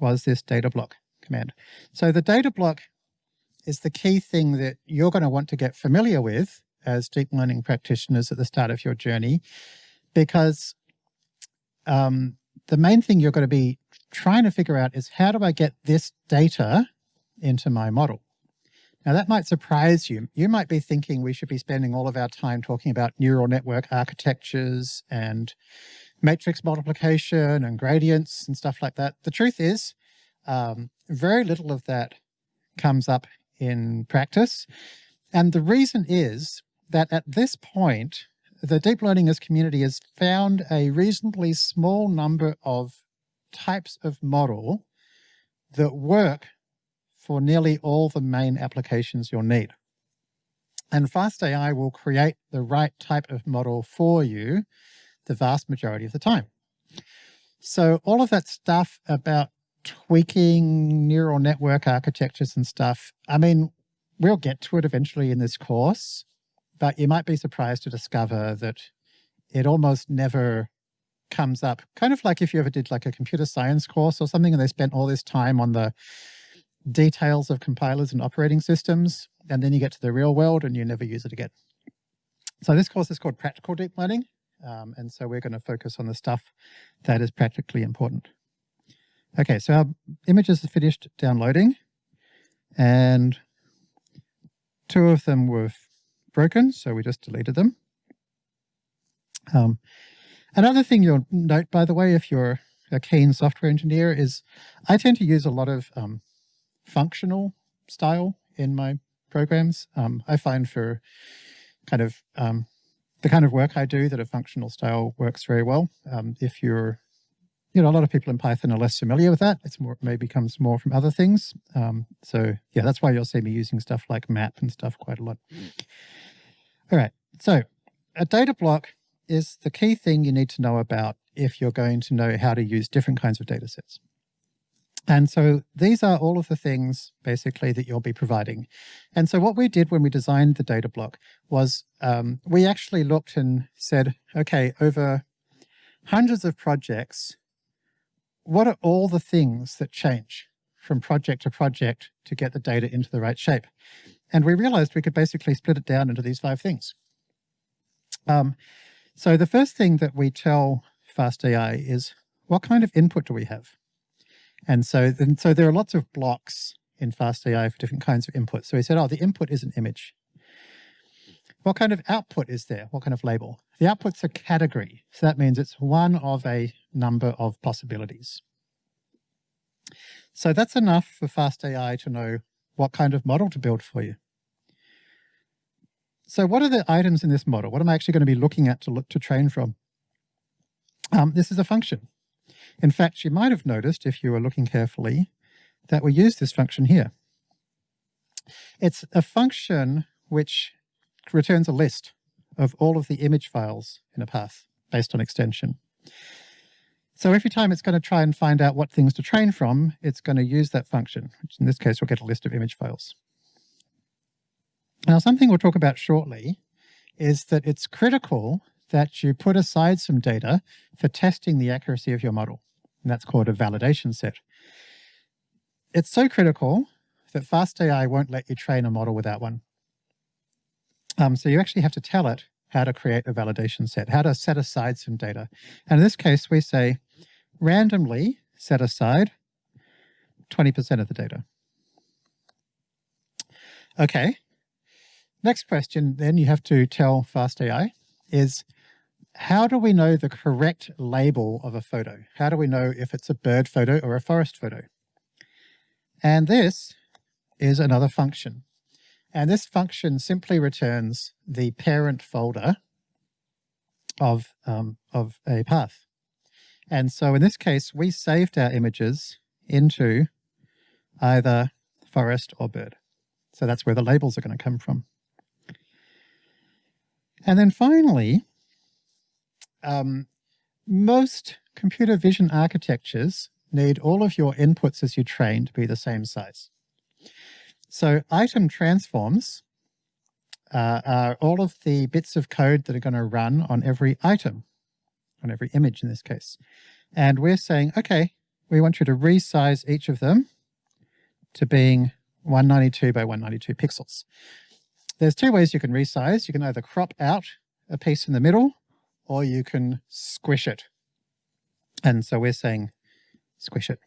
was this data block command. So the data block is the key thing that you're going to want to get familiar with as deep learning practitioners at the start of your journey, because um, the main thing you're going to be trying to figure out is how do I get this data into my model? Now that might surprise you. You might be thinking we should be spending all of our time talking about neural network architectures and matrix multiplication and gradients and stuff like that. The truth is um, very little of that comes up in practice. And the reason is that at this point, the deep learning as community has found a reasonably small number of types of model that work for nearly all the main applications you'll need. And FastAI will create the right type of model for you the vast majority of the time. So all of that stuff about tweaking neural network architectures and stuff, I mean, we'll get to it eventually in this course, but you might be surprised to discover that it almost never comes up. Kind of like if you ever did like a computer science course or something and they spent all this time on the details of compilers and operating systems, and then you get to the real world and you never use it again. So this course is called Practical Deep Learning. Um, and so we're going to focus on the stuff that is practically important. Okay, so our images are finished downloading and two of them were broken, so we just deleted them. Um, another thing you'll note, by the way, if you're a keen software engineer is I tend to use a lot of um, functional style in my programs. Um, I find for kind of um, the kind of work I do that a functional style works very well. Um, if you're, you know, a lot of people in Python are less familiar with that. It's more, maybe comes more from other things. Um, so yeah, that's why you'll see me using stuff like map and stuff quite a lot. All right, so a data block is the key thing you need to know about if you're going to know how to use different kinds of data sets. And so these are all of the things basically that you'll be providing. And so what we did when we designed the data block was um, we actually looked and said, okay, over hundreds of projects, what are all the things that change from project to project to get the data into the right shape? And we realized we could basically split it down into these five things. Um, so the first thing that we tell FastAI is what kind of input do we have? And so, and so there are lots of blocks in FastAI for different kinds of inputs. So he said, oh, the input is an image. What kind of output is there? What kind of label? The output's a category. So that means it's one of a number of possibilities. So that's enough for FastAI to know what kind of model to build for you. So what are the items in this model? What am I actually going to be looking at to look to train from? Um, this is a function. In fact, you might have noticed if you were looking carefully that we use this function here. It's a function which returns a list of all of the image files in a path based on extension. So every time it's going to try and find out what things to train from, it's going to use that function, which in this case will get a list of image files. Now, something we'll talk about shortly is that it's critical that you put aside some data for testing the accuracy of your model. And that's called a validation set. It's so critical that FastAI won't let you train a model without one. Um, so you actually have to tell it how to create a validation set, how to set aside some data. And in this case, we say randomly set aside 20% of the data. Okay, Next question then you have to tell FastAI is how do we know the correct label of a photo? How do we know if it's a bird photo or a forest photo? And this is another function. And this function simply returns the parent folder of, um, of a path. And so in this case, we saved our images into either forest or bird. So that's where the labels are going to come from. And then finally, um, most computer vision architectures need all of your inputs as you train to be the same size. So item transforms uh, are all of the bits of code that are going to run on every item, on every image in this case. And we're saying, okay, we want you to resize each of them to being 192 by 192 pixels. There's two ways you can resize. You can either crop out a piece in the middle or you can squish it. And so we're saying squish it.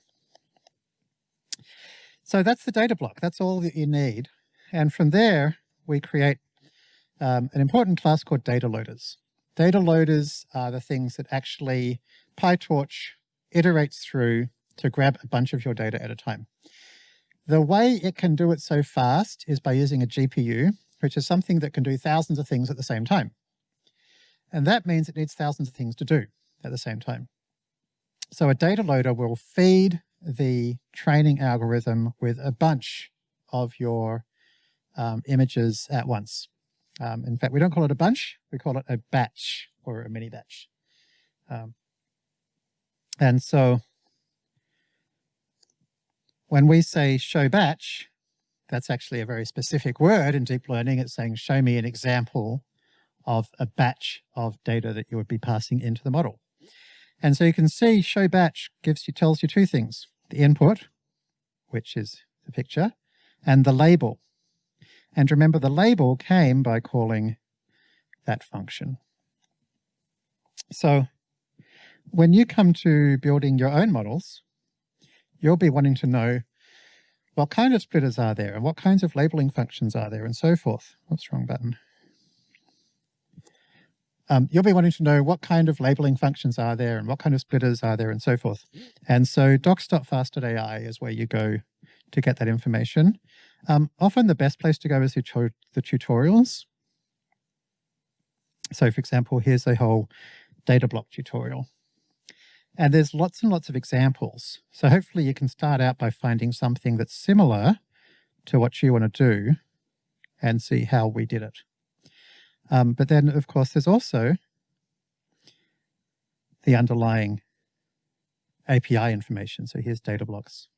So that's the data block. That's all that you need. And from there, we create um, an important class called data loaders. Data loaders are the things that actually PyTorch iterates through to grab a bunch of your data at a time. The way it can do it so fast is by using a GPU which is something that can do thousands of things at the same time. And that means it needs thousands of things to do at the same time. So a data loader will feed the training algorithm with a bunch of your um, images at once. Um, in fact, we don't call it a bunch, we call it a batch or a mini batch. Um, and so when we say show batch, that's actually a very specific word in deep learning. It's saying, show me an example of a batch of data that you would be passing into the model. And so you can see show batch gives you, tells you two things, the input, which is the picture, and the label. And remember the label came by calling that function. So when you come to building your own models, you'll be wanting to know what kind of splitters are there and what kinds of labeling functions are there and so forth. What's wrong button? Um, you'll be wanting to know what kind of labeling functions are there and what kind of splitters are there and so forth. And so docs.fast.ai is where you go to get that information. Um, often the best place to go is the, the tutorials. So for example, here's a whole data block tutorial. And there's lots and lots of examples. So hopefully you can start out by finding something that's similar to what you want to do and see how we did it. Um, but then, of course, there's also the underlying API information. So here's data blocks.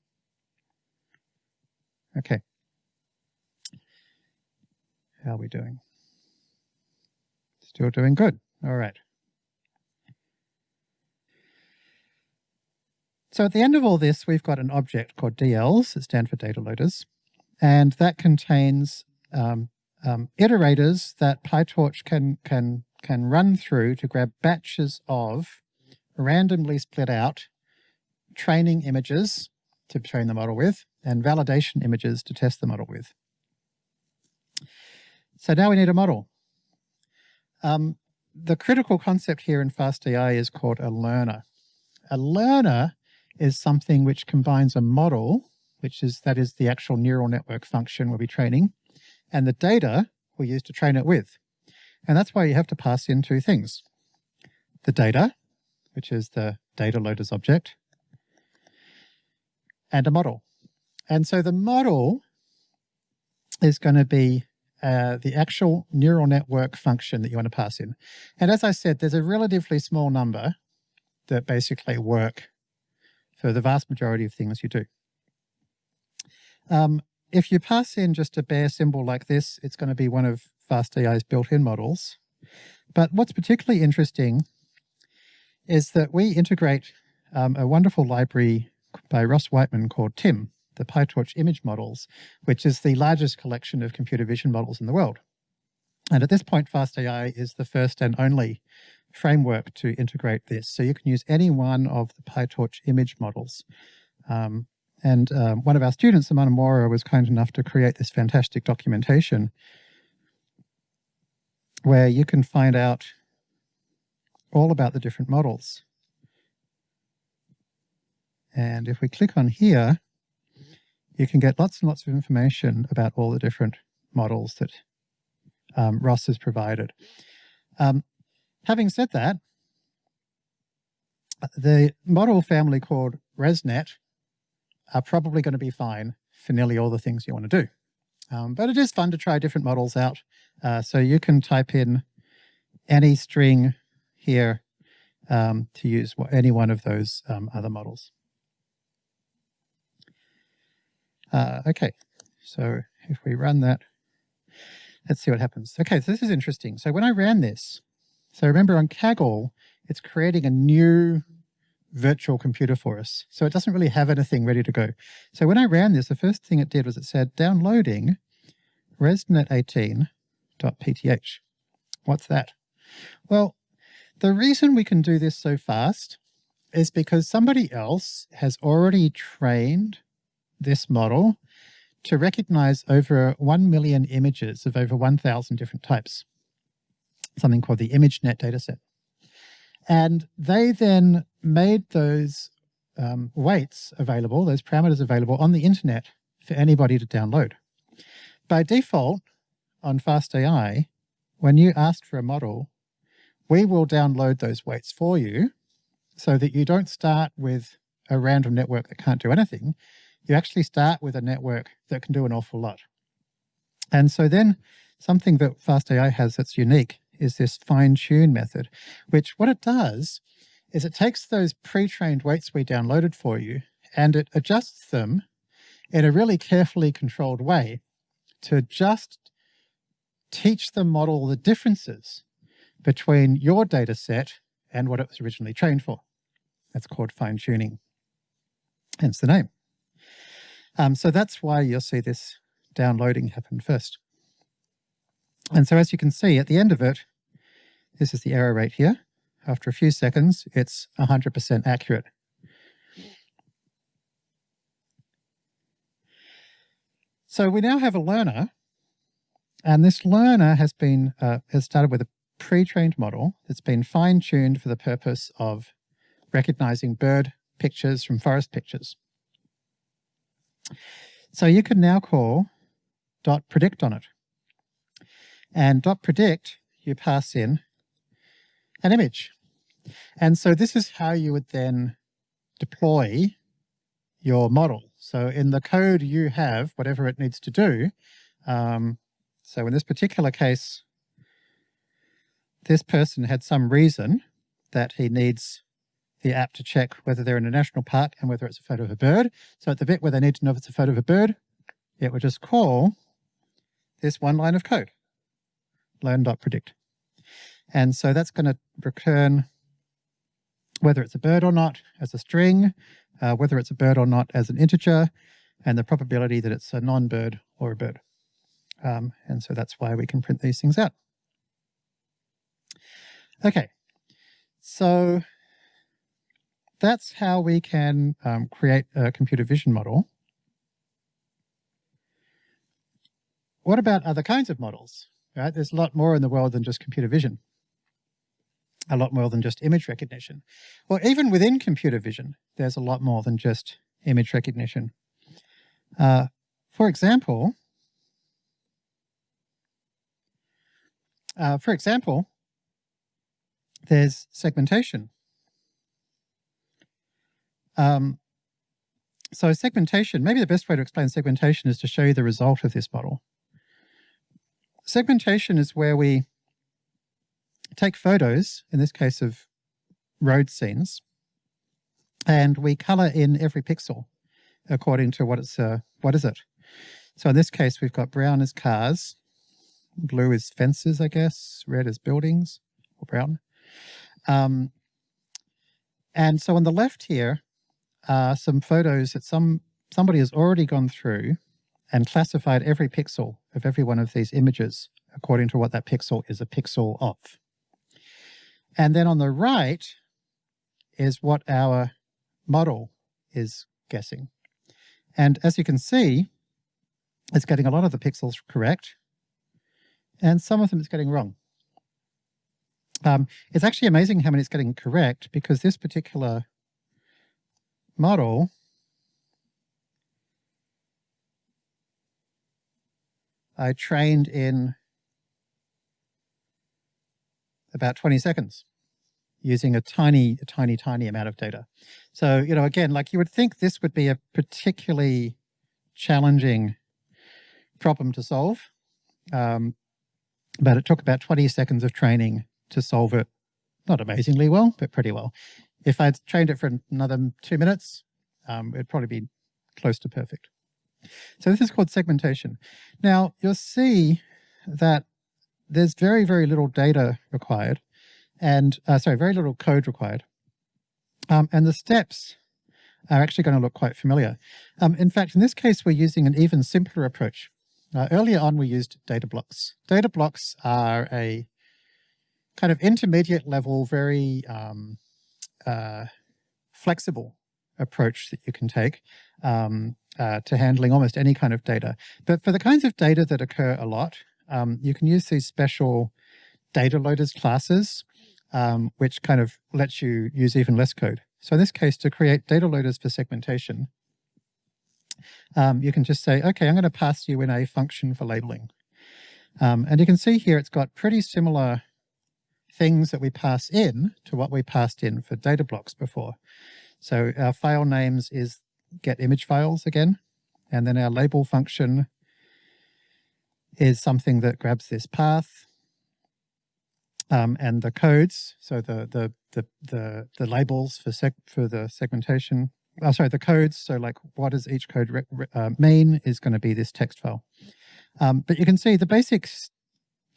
Okay. How are we doing? Still doing good. All right. So at the end of all this, we've got an object called DLs, that stand for data loaders, and that contains um, um, iterators that PyTorch can, can, can run through to grab batches of randomly split out training images to train the model with and validation images to test the model with. So now we need a model. Um, the critical concept here in FastAI is called a learner. A learner is something which combines a model, which is that is the actual neural network function we'll be training, and the data we use to train it with. And that's why you have to pass in two things. The data, which is the data loaders object, and a model. And so the model is going to be uh, the actual neural network function that you want to pass in. And as I said, there's a relatively small number that basically work for the vast majority of things you do. Um, if you pass in just a bare symbol like this, it's going to be one of FastAI's built-in models. But what's particularly interesting is that we integrate um, a wonderful library by Ross Wightman called timm, the PyTorch image models, which is the largest collection of computer vision models in the world. And at this point, FastAI is the first and only framework to integrate this. So you can use any one of the PyTorch image models. Um, and um, one of our students, Aman Arora, was kind enough to create this fantastic documentation where you can find out all about the different models. And if we click on here, you can get lots and lots of information about all the different models that um, Ross has provided. Um, having said that, the model family called ResNet are probably going to be fine for nearly all the things you want to do. Um, but it is fun to try different models out. Uh, so you can type in any string here um, to use any one of those um, other models. Uh, okay, so if we run that, let's see what happens. Okay, so this is interesting. So when I ran this, so remember on Kaggle, it's creating a new virtual computer for us. So it doesn't really have anything ready to go. So when I ran this, the first thing it did was it said downloading resnet18.pth. What's that? Well, the reason we can do this so fast is because somebody else has already trained this model to recognize over 1 million images of over 1,000 different types, something called the ImageNet dataset. And they then made those um, weights available, those parameters available on the internet for anybody to download. By default, on FastAI, when you ask for a model, we will download those weights for you so that you don't start with a random network that can't do anything you actually start with a network that can do an awful lot. And so then something that FastAI has that's unique is this fine-tune method, which what it does is it takes those pre-trained weights we downloaded for you and it adjusts them in a really carefully controlled way to just teach the model the differences between your data set and what it was originally trained for. That's called fine-tuning, hence the name. Um, so that's why you'll see this downloading happen first. And so as you can see at the end of it, this is the error rate here. After a few seconds, it's 100% accurate. So we now have a learner, and this learner has been uh, has started with a pre-trained model that's been fine-tuned for the purpose of recognizing bird pictures from forest pictures. So you can now call dot predict on it. And dot predict, you pass in an image. And so this is how you would then deploy your model. So in the code you have, whatever it needs to do, um, so in this particular case, this person had some reason that he needs the app to check whether they're in a national park and whether it's a photo of a bird. So at the bit where they need to know if it's a photo of a bird, it would just call this one line of code, learn.predict. And so that's going to return whether it's a bird or not as a string, uh, whether it's a bird or not as an integer, and the probability that it's a non-bird or a bird. Um, and so that's why we can print these things out. Okay, so that's how we can um, create a computer vision model. What about other kinds of models? Right? There's a lot more in the world than just computer vision. a lot more than just image recognition. Well, even within computer vision, there's a lot more than just image recognition. Uh, for example, uh, for example, there's segmentation. Um, so segmentation, maybe the best way to explain segmentation is to show you the result of this model. Segmentation is where we take photos, in this case of road scenes, and we color in every pixel according to what it's, uh, what is it? So in this case, we've got brown as cars, blue is fences, I guess, red is buildings, or brown. Um, and so on the left here are some photos that some somebody has already gone through and classified every pixel of every one of these images according to what that pixel is a pixel of. And then on the right is what our model is guessing. And as you can see, it's getting a lot of the pixels correct, and some of them it's getting wrong. Um, it's actually amazing how many it's getting correct because this particular model I trained in about 20 seconds using a tiny, a tiny, tiny amount of data. So, you know, again, like you would think this would be a particularly challenging problem to solve. Um, but it took about 20 seconds of training to solve it, not amazingly well, but pretty well. If I'd trained it for another two minutes, um, it'd probably be close to perfect. So this is called segmentation. Now you'll see that there's very, very little data required and, uh, sorry, very little code required. Um, and the steps are actually going to look quite familiar. Um, in fact, in this case, we're using an even simpler approach. Uh, earlier on, we used data blocks. Data blocks are a kind of intermediate level, very um, uh, flexible approach that you can take um, uh, to handling almost any kind of data. But for the kinds of data that occur a lot, um, you can use these special data loaders classes, um, which kind of lets you use even less code. So in this case, to create data loaders for segmentation, um, you can just say, okay, I'm going to pass you in a function for labeling. Um, and you can see here it's got pretty similar things that we pass in to what we passed in for data blocks before. So our file names is get image files again, and then our label function is something that grabs this path um, and the codes, so the the the the, the labels for seg for the segmentation. Oh, sorry, the codes. So like, what does each code uh, mean is going to be this text file. Um, but you can see the basic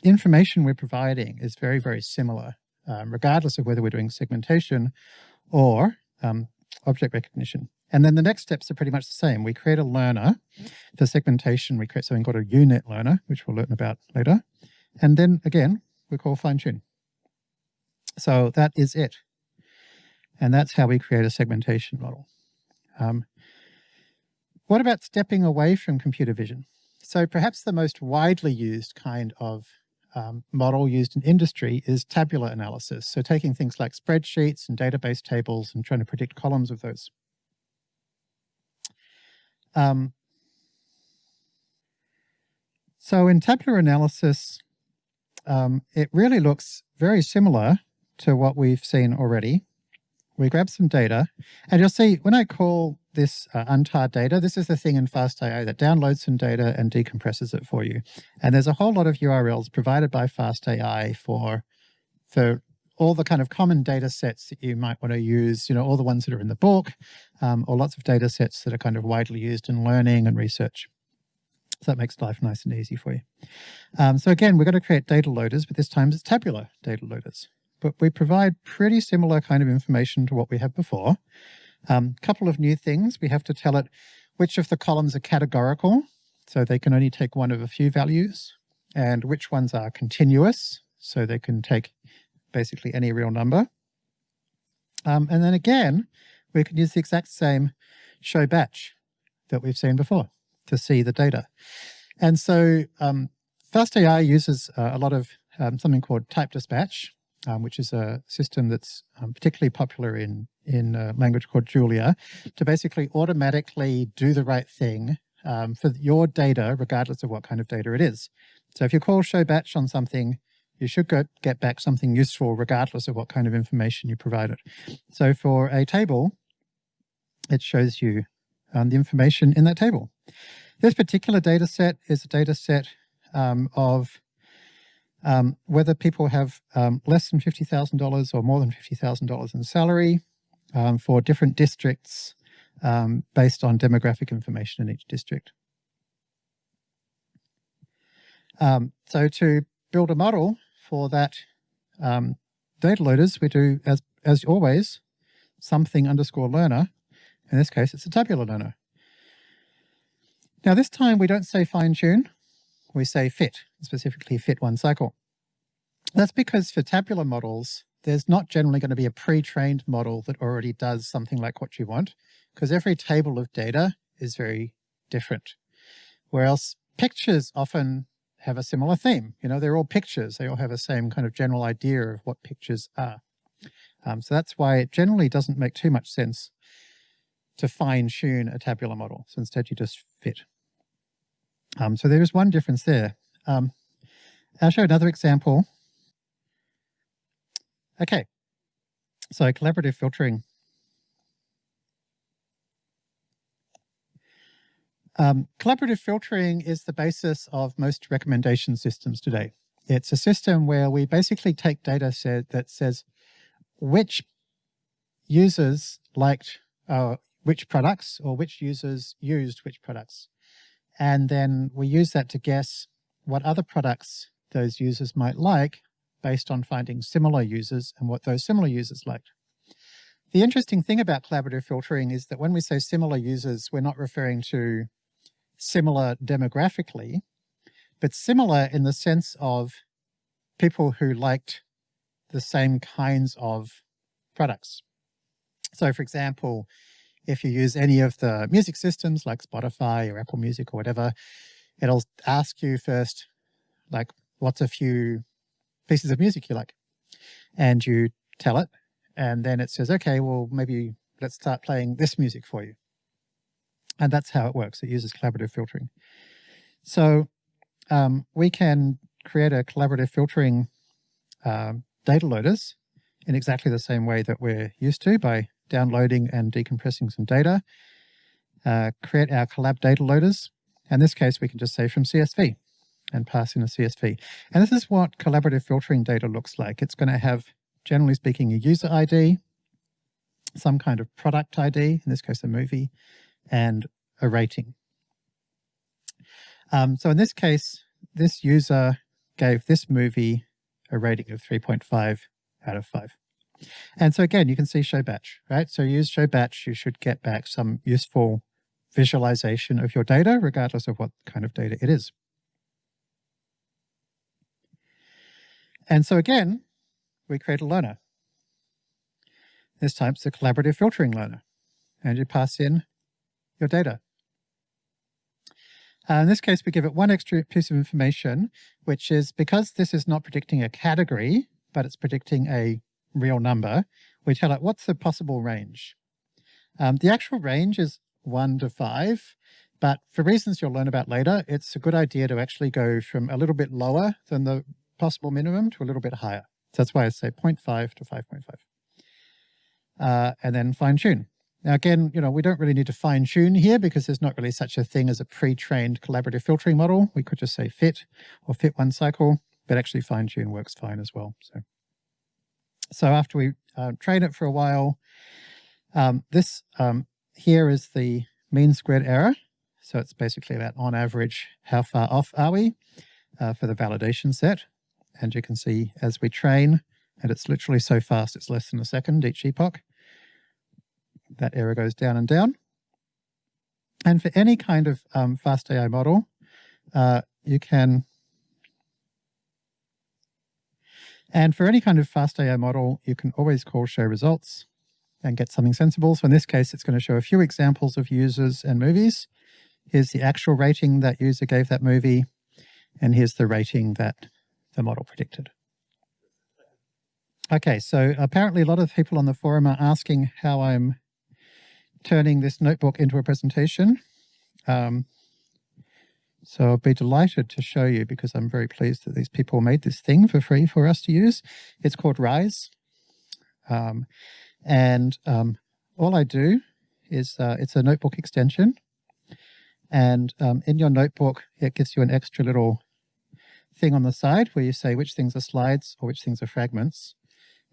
information we're providing is very very similar, um, regardless of whether we're doing segmentation or um, object recognition. And then the next steps are pretty much the same. We create a learner for segmentation. We create something called a unet learner, which we'll learn about later. And then again, we call fine tune. So that is it. And that's how we create a segmentation model. Um, what about stepping away from computer vision? So perhaps the most widely used kind of um, model used in industry is tabular analysis. So taking things like spreadsheets and database tables and trying to predict columns of those. Um, so in tabular analysis, um, it really looks very similar to what we've seen already. We grab some data, and you'll see when I call this uh, untar data, this is the thing in FastAI that downloads some data and decompresses it for you. And there's a whole lot of URLs provided by FastAI for, for all the kind of common data sets that you might want to use, you know, all the ones that are in the book, um, or lots of data sets that are kind of widely used in learning and research. So that makes life nice and easy for you. Um, so again, we're going to create data loaders, but this time it's tabular data loaders. But we provide pretty similar kind of information to what we have before. A um, couple of new things. We have to tell it which of the columns are categorical, so they can only take one of a few values, and which ones are continuous, so they can take basically any real number. Um, and then again, we can use the exact same show batch that we've seen before to see the data. And so um, FastAI uses uh, a lot of um, something called type dispatch. Um, which is a system that's um, particularly popular in, in a language called Julia, to basically automatically do the right thing um, for your data, regardless of what kind of data it is. So if you call show batch on something, you should go, get back something useful regardless of what kind of information you provided. So for a table, it shows you um, the information in that table. This particular data set is a data set um, of um, whether people have um, less than $50,000 or more than $50,000 in salary um, for different districts um, based on demographic information in each district. Um, so to build a model for that um, data loaders, we do, as, as always, something underscore learner. In this case, it's a tabular learner. Now this time we don't say fine tune, we say fit, specifically fit one cycle. That's because for tabular models, there's not generally going to be a pre-trained model that already does something like what you want, because every table of data is very different. Whereas pictures often have a similar theme. You know, they're all pictures. They all have the same kind of general idea of what pictures are. Um, so that's why it generally doesn't make too much sense to fine tune a tabular model. So instead you just fit. Um, so there is one difference there. Um, I'll show another example. Okay, so collaborative filtering. Um, collaborative filtering is the basis of most recommendation systems today. It's a system where we basically take data set that says which users liked uh, which products or which users used which products. And then we use that to guess what other products those users might like based on finding similar users and what those similar users liked. The interesting thing about collaborative filtering is that when we say similar users, we're not referring to similar demographically, but similar in the sense of people who liked the same kinds of products. So for example, if you use any of the music systems like Spotify or Apple Music or whatever, it'll ask you first, like, what's a few pieces of music you like? And you tell it, and then it says, okay, well, maybe let's start playing this music for you. And that's how it works. It uses collaborative filtering. So um, we can create a collaborative filtering um, data loaders in exactly the same way that we're used to by downloading and decompressing some data, uh, create our collab data loaders. In this case, we can just say from CSV and pass in a CSV. And this is what collaborative filtering data looks like. It's going to have, generally speaking, a user ID, some kind of product ID, in this case a movie, and a rating. Um, so in this case, this user gave this movie a rating of 3.5 out of 5. And so again, you can see show batch, right? So use show batch, you should get back some useful visualization of your data, regardless of what kind of data it is. And so again, we create a learner. This time it's a collaborative filtering learner. And you pass in your data. Uh, in this case, we give it one extra piece of information, which is because this is not predicting a category, but it's predicting a real number, we tell it what's the possible range. Um, the actual range is one to five, but for reasons you'll learn about later, it's a good idea to actually go from a little bit lower than the possible minimum to a little bit higher. So that's why I say 0.5 to 5.5. Uh, and then fine tune. Now again, you know, we don't really need to fine tune here because there's not really such a thing as a pre-trained collaborative filtering model. We could just say fit or fit one cycle, but actually fine tune works fine as well. So. So after we uh, train it for a while, um, this um, here is the mean squared error. So it's basically about on average, how far off are we uh, for the validation set. And you can see as we train, and it's literally so fast, it's less than a second each epoch, that error goes down and down. And for any kind of um, fast AI model, uh, you can And for any kind of fast AI model, you can always call show results and get something sensible. So in this case, it's going to show a few examples of users and movies. Here's the actual rating that user gave that movie. And here's the rating that the model predicted. Okay, so apparently a lot of people on the forum are asking how I'm turning this notebook into a presentation. Um, so I'll be delighted to show you because I'm very pleased that these people made this thing for free for us to use. It's called Rise. Um, and um, all I do is uh, it's a notebook extension. And um, in your notebook, it gives you an extra little thing on the side where you say which things are slides or which things are fragments.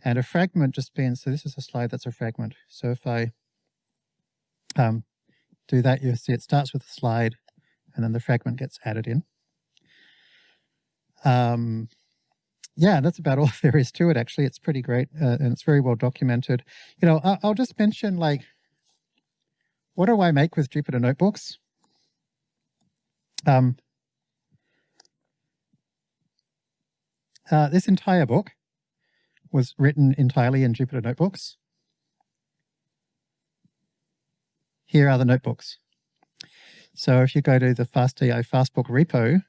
And a fragment just means, so this is a slide that's a fragment. So if I um, do that, you see it starts with a slide and then the fragment gets added in. Um, yeah, that's about all there is to it, actually. It's pretty great uh, and it's very well documented. You know, I'll, I'll just mention like, what do I make with Jupyter Notebooks? Um, uh, this entire book was written entirely in Jupyter Notebooks. Here are the notebooks. So if you go to the FastAI Fastbook repo,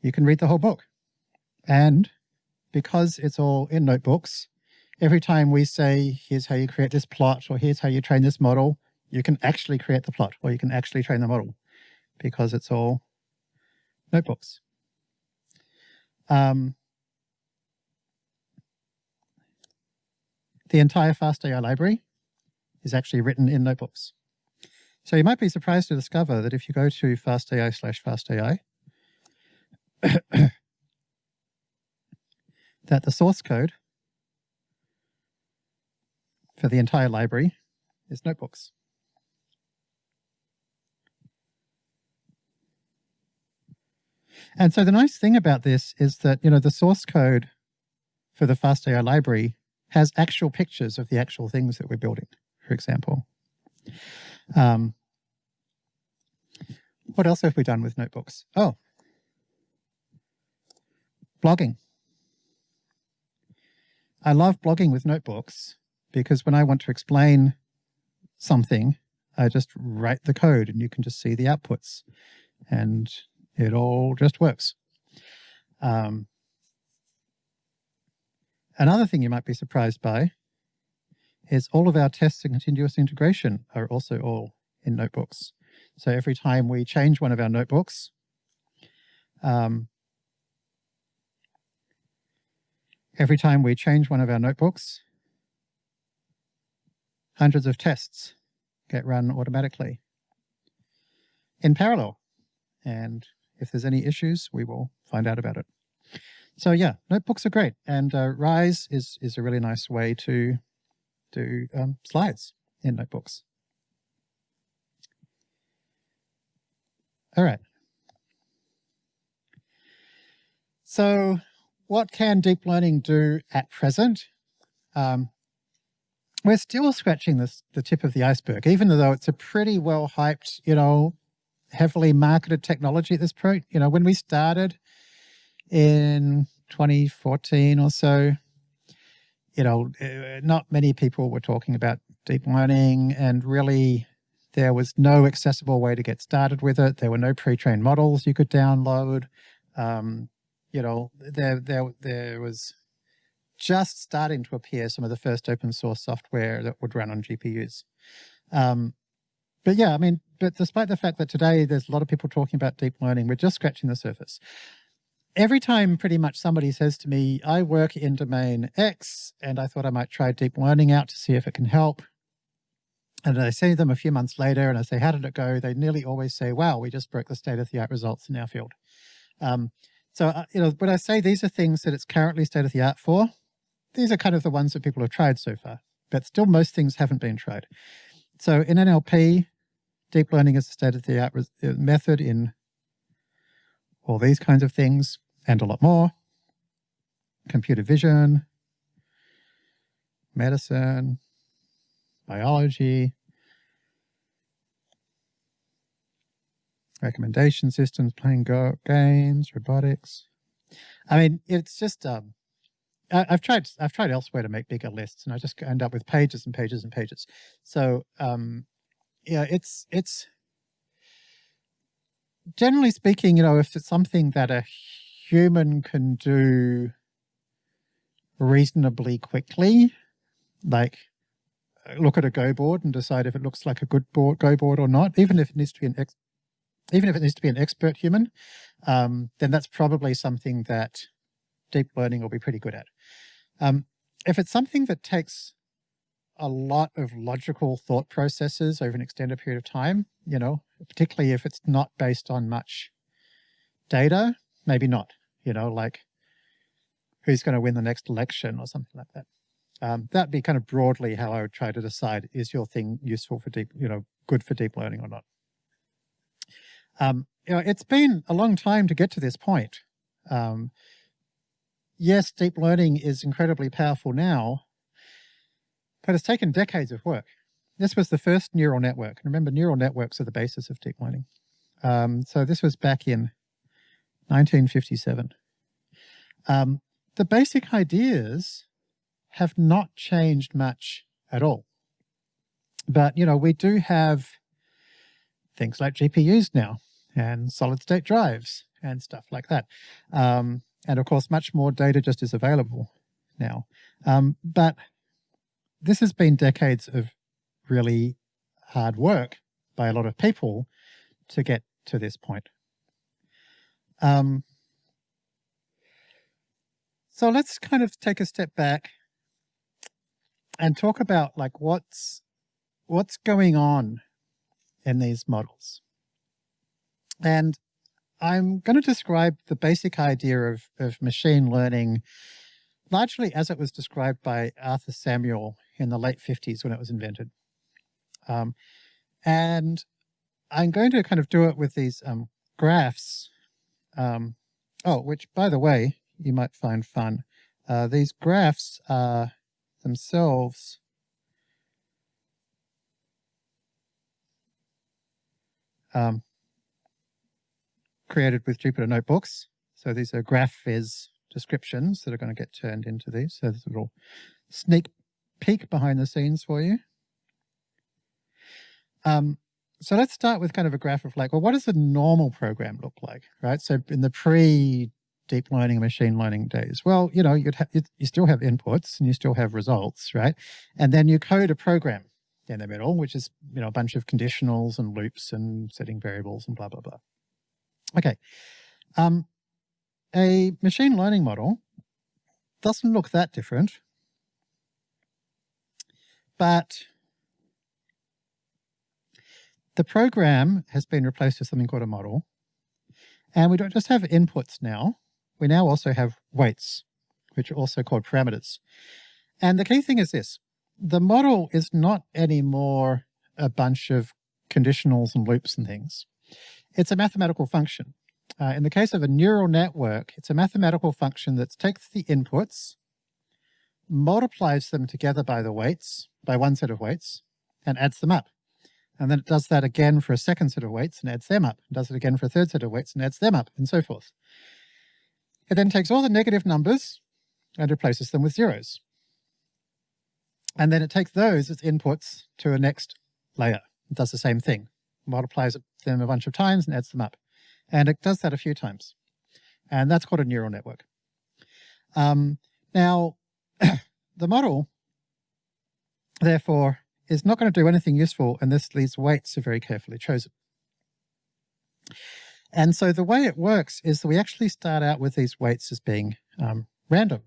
you can read the whole book. And because it's all in notebooks, every time we say, here's how you create this plot, or here's how you train this model, you can actually create the plot, or you can actually train the model because it's all notebooks. Um, the entire FastAI library is actually written in notebooks. So you might be surprised to discover that if you go to fastai slash fastai, that the source code for the entire library is notebooks. And so the nice thing about this is that, you know, the source code for the FastAI library has actual pictures of the actual things that we're building, for example. Um, what else have we done with notebooks? Oh, blogging. I love blogging with notebooks because when I want to explain something, I just write the code and you can just see the outputs and it all just works. Um, Another thing you might be surprised by is all of our tests and continuous integration are also all in notebooks. So every time we change one of our notebooks, um, every time we change one of our notebooks, hundreds of tests get run automatically in parallel. And if there's any issues, we will find out about it. So yeah, notebooks are great. And uh, Rise is, is a really nice way to do um, slides in notebooks. All right. So what can deep learning do at present? Um, we're still scratching this, the tip of the iceberg, even though it's a pretty well hyped, you know, heavily marketed technology at this point. You know, when we started, in 2014 or so, you know, uh, not many people were talking about deep learning and really there was no accessible way to get started with it. There were no pre-trained models you could download. Um, you know, there, there, there was just starting to appear some of the first open source software that would run on GPUs. Um, but yeah, I mean, but despite the fact that today there's a lot of people talking about deep learning, we're just scratching the surface every time pretty much somebody says to me, I work in domain X and I thought I might try deep learning out to see if it can help. And I see them a few months later and I say, how did it go? They nearly always say, wow, we just broke the state of the art results in our field. Um, so, uh, you know, when I say these are things that it's currently state of the art for, these are kind of the ones that people have tried so far, but still most things haven't been tried. So in NLP, deep learning is the state of the art uh, method in all these kinds of things and a lot more. Computer vision, medicine, biology, recommendation systems, playing go games, robotics. I mean, it's just, um, I, have tried, I've tried elsewhere to make bigger lists and I just end up with pages and pages and pages. So, um, yeah, it's, it's, generally speaking, you know, if it's something that a human can do reasonably quickly, like look at a Go board and decide if it looks like a good board, Go board or not, even if it needs to be an ex even if it needs to be an expert human, um, then that's probably something that deep learning will be pretty good at. Um, if it's something that takes a lot of logical thought processes over an extended period of time, you know, particularly if it's not based on much data, maybe not, you know, like who's going to win the next election or something like that. Um, that'd be kind of broadly how I would try to decide, is your thing useful for deep, you know, good for deep learning or not? Um, you know, it's been a long time to get to this point. Um, yes, deep learning is incredibly powerful now, but it's taken decades of work. This was the first neural network. Remember, neural networks are the basis of deep learning. Um, so this was back in 1957. Um, the basic ideas have not changed much at all. But, you know, we do have things like GPUs now and solid state drives and stuff like that. Um, and of course, much more data just is available now. Um, but this has been decades of really hard work by a lot of people to get to this point. Um, so let's kind of take a step back and talk about like what's what's going on in these models. And I'm going to describe the basic idea of, of machine learning largely as it was described by Arthur Samuel in the late 50s when it was invented. Um, and I'm going to kind of do it with these um, graphs. Um, oh, which by the way, you might find fun. Uh, these graphs are themselves um, created with Jupyter Notebooks. So these are GraphViz descriptions that are going to get turned into these. So there's a little sneak peek behind the scenes for you. Um, so let's start with kind of a graph of like, well, what does a normal program look like, right? So in the pre deep learning machine learning days, well, you know, you'd you still have inputs and you still have results, right? And then you code a program in the middle, which is, you know, a bunch of conditionals and loops and setting variables and blah, blah, blah. Okay. Um, a machine learning model doesn't look that different, but the program has been replaced with something called a model. And we don't just have inputs now, we now also have weights, which are also called parameters. And the key thing is this, the model is not anymore a bunch of conditionals and loops and things. It's a mathematical function. Uh, in the case of a neural network, it's a mathematical function that takes the inputs, multiplies them together by the weights, by one set of weights, and adds them up. And then it does that again for a second set of weights and adds them up, and does it again for a third set of weights and adds them up, and so forth. It then takes all the negative numbers and replaces them with zeros. And then it takes those as inputs to a next layer. It does the same thing, multiplies them a bunch of times and adds them up. And it does that a few times. And that's called a neural network. Um, now, the model, therefore, is not going to do anything useful unless these weights are very carefully chosen. And so the way it works is that we actually start out with these weights as being um, random.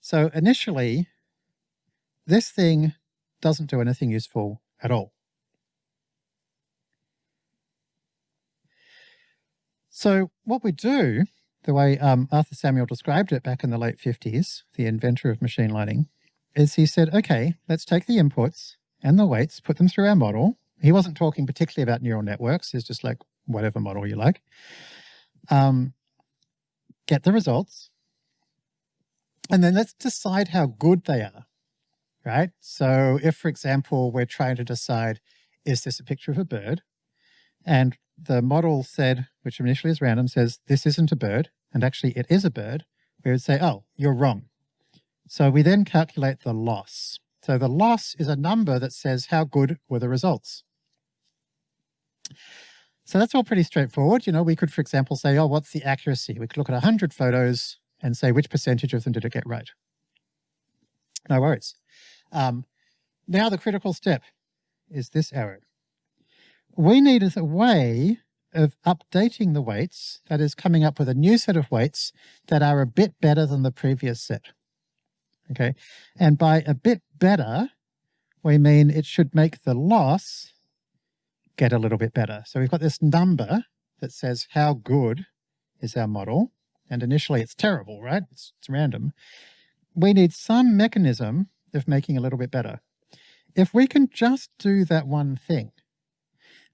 So initially, this thing doesn't do anything useful at all. So what we do, the way um, Arthur Samuel described it back in the late 50s, the inventor of machine learning, is he said, okay, let's take the inputs and the weights, put them through our model. He wasn't talking particularly about neural networks. He's just like, whatever model you like. Um, get the results. And then let's decide how good they are, right? So if, for example, we're trying to decide, is this a picture of a bird? And the model said, which initially is random, says this isn't a bird, and actually it is a bird, we would say, oh, you're wrong. So we then calculate the loss. So the loss is a number that says how good were the results. So that's all pretty straightforward. You know, we could, for example, say, oh, what's the accuracy? We could look at 100 photos and say which percentage of them did it get right. No worries. Um, now the critical step is this arrow. We need a way of updating the weights, that is coming up with a new set of weights that are a bit better than the previous set. Okay, and by a bit better, we mean it should make the loss get a little bit better. So we've got this number that says how good is our model, and initially it's terrible, right? It's, it's random. We need some mechanism of making a little bit better. If we can just do that one thing,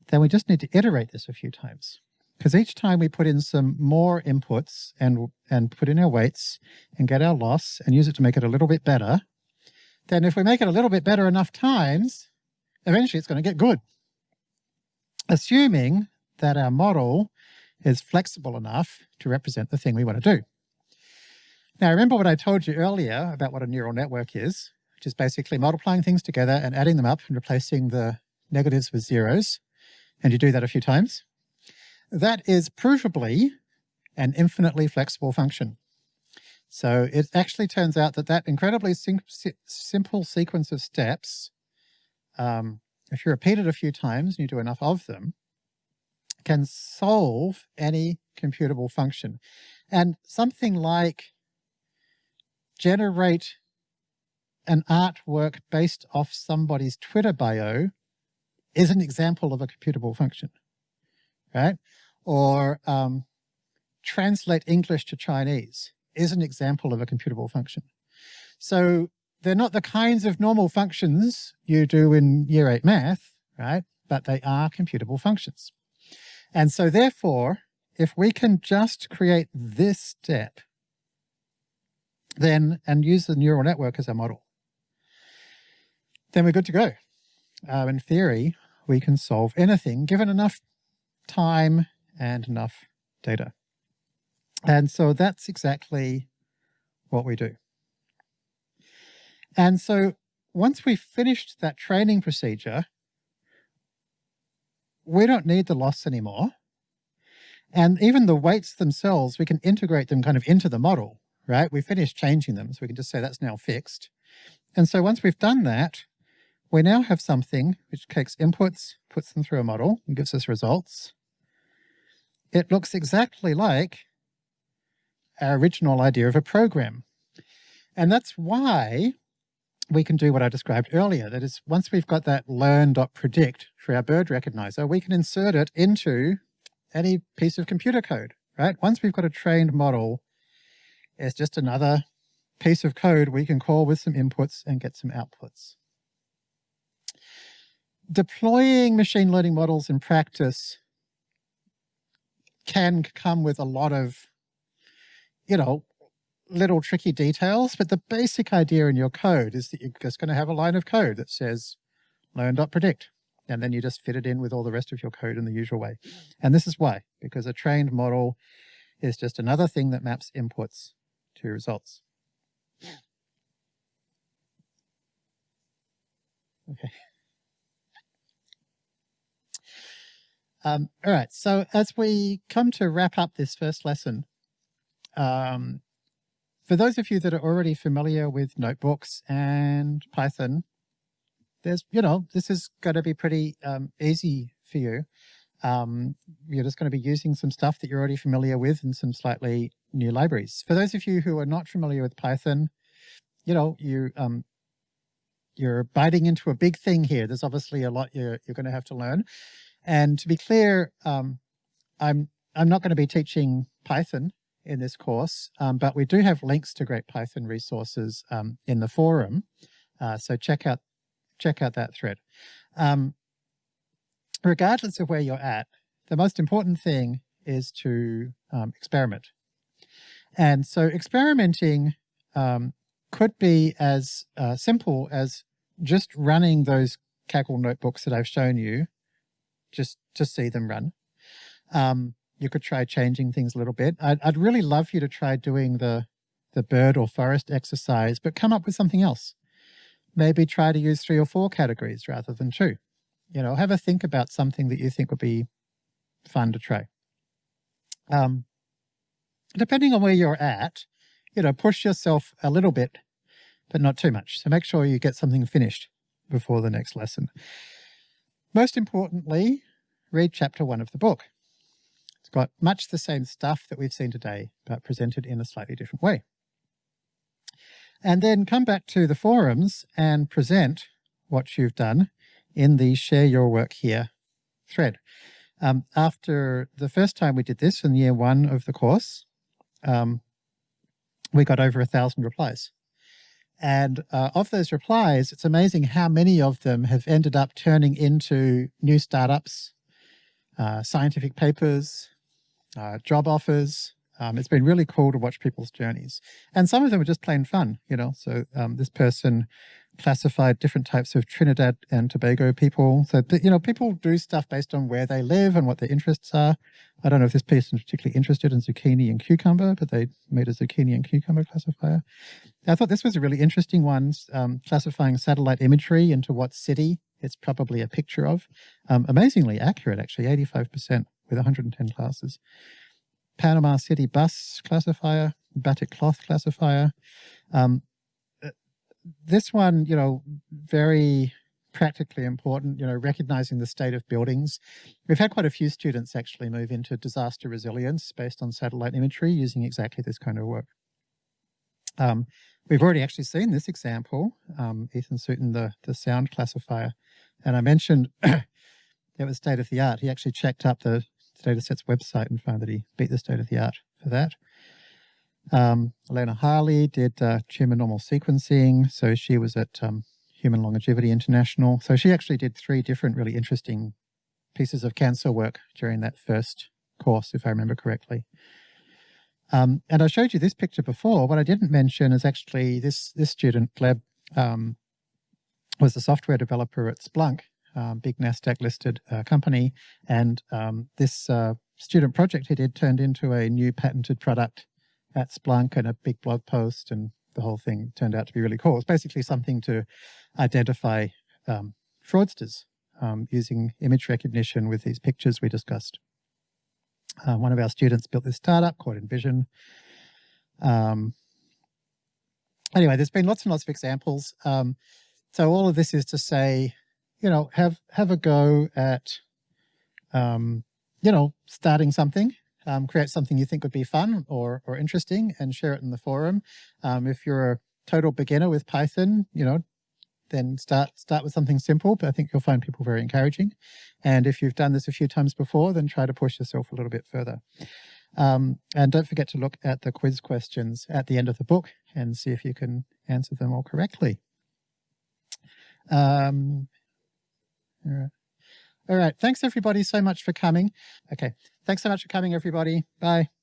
then we just need to iterate this a few times. Because each time we put in some more inputs and, and put in our weights and get our loss and use it to make it a little bit better, then if we make it a little bit better enough times, eventually it's going to get good. Assuming that our model is flexible enough to represent the thing we want to do. Now, remember what I told you earlier about what a neural network is, which is basically multiplying things together and adding them up and replacing the negatives with zeros. And you do that a few times. That is provably an infinitely flexible function. So it actually turns out that that incredibly sim simple sequence of steps, um, if you repeat it a few times and you do enough of them, can solve any computable function. And something like generate an artwork based off somebody's Twitter bio is an example of a computable function, right? Or um, translate English to Chinese is an example of a computable function. So they're not the kinds of normal functions you do in year eight math, right? But they are computable functions. And so therefore, if we can just create this step, then, and use the neural network as our model, then we're good to go. Uh, in theory, we can solve anything given enough time and enough data. And so that's exactly what we do. And so once we've finished that training procedure, we don't need the loss anymore. And even the weights themselves, we can integrate them kind of into the model, right? We finished changing them, so we can just say that's now fixed. And so once we've done that, we now have something which takes inputs, puts them through a model, and gives us results. It looks exactly like our original idea of a program. And that's why we can do what I described earlier. That is, once we've got that learn.predict for our bird recognizer, we can insert it into any piece of computer code, right? Once we've got a trained model, it's just another piece of code we can call with some inputs and get some outputs. Deploying machine learning models in practice can come with a lot of, you know, little tricky details, but the basic idea in your code is that you're just going to have a line of code that says learn.predict, and then you just fit it in with all the rest of your code in the usual way. And this is why, because a trained model is just another thing that maps inputs to results. Okay. Um, all right, so as we come to wrap up this first lesson, um, for those of you that are already familiar with notebooks and Python, there's, you know, this is going to be pretty um, easy for you. Um, you're just going to be using some stuff that you're already familiar with and some slightly new libraries. For those of you who are not familiar with Python, you know, you, um, you're biting into a big thing here. There's obviously a lot you're, you're going to have to learn. And to be clear, um, I'm, I'm not going to be teaching Python in this course, um, but we do have links to great Python resources um, in the forum. Uh, so check out, check out that thread. Um, regardless of where you're at, the most important thing is to um, experiment. And so experimenting um, could be as uh, simple as just running those Kaggle notebooks that I've shown you, just to see them run. Um, you could try changing things a little bit. I'd, I'd really love you to try doing the, the bird or forest exercise, but come up with something else. Maybe try to use three or four categories rather than two. You know, have a think about something that you think would be fun to try. Um, depending on where you're at, you know, push yourself a little bit, but not too much. So make sure you get something finished before the next lesson. Most importantly, read chapter one of the book. It's got much the same stuff that we've seen today, but presented in a slightly different way. And then come back to the forums and present what you've done in the share your work here thread. Um, after the first time we did this in year one of the course, um, we got over a thousand replies. And uh, of those replies, it's amazing how many of them have ended up turning into new startups, uh, scientific papers, uh, job offers. Um, it's been really cool to watch people's journeys. And some of them are just plain fun, you know. So um, this person classified different types of Trinidad and Tobago people. So, you know, people do stuff based on where they live and what their interests are. I don't know if this person is particularly interested in zucchini and cucumber, but they made a zucchini and cucumber classifier. I thought this was a really interesting one, um, classifying satellite imagery into what city it's probably a picture of. Um, amazingly accurate, actually, 85% with 110 classes. Panama City bus classifier, batik cloth classifier. Um, this one, you know, very practically important, you know, recognizing the state of buildings. We've had quite a few students actually move into disaster resilience based on satellite imagery using exactly this kind of work. Um, we've already actually seen this example, um, Ethan Sutin, the, the sound classifier. And I mentioned it was state of the art. He actually checked up the datasets website and found that he beat the state of the art for that. Um, Elena Harley did uh, normal sequencing. So she was at um, Human Longevity International. So she actually did three different really interesting pieces of cancer work during that first course, if I remember correctly. Um, and I showed you this picture before. What I didn't mention is actually this, this student, Gleb, um, was a software developer at Splunk, um, big NASDAQ listed uh, company. And um, this uh, student project he did turned into a new patented product at Splunk and a big blog post and the whole thing turned out to be really cool. It's basically something to identify um, fraudsters um, using image recognition with these pictures we discussed. Uh, one of our students built this startup called Envision. Um, anyway, there's been lots and lots of examples. Um, so all of this is to say, you know, have have a go at, um, you know, starting something um, create something you think would be fun or, or interesting and share it in the forum. Um, if you're a total beginner with Python, you know, then start start with something simple, but I think you'll find people very encouraging. And if you've done this a few times before, then try to push yourself a little bit further. Um, and don't forget to look at the quiz questions at the end of the book and see if you can answer them all correctly. Um, all right. All right. Thanks everybody so much for coming. Okay. Thanks so much for coming, everybody. Bye.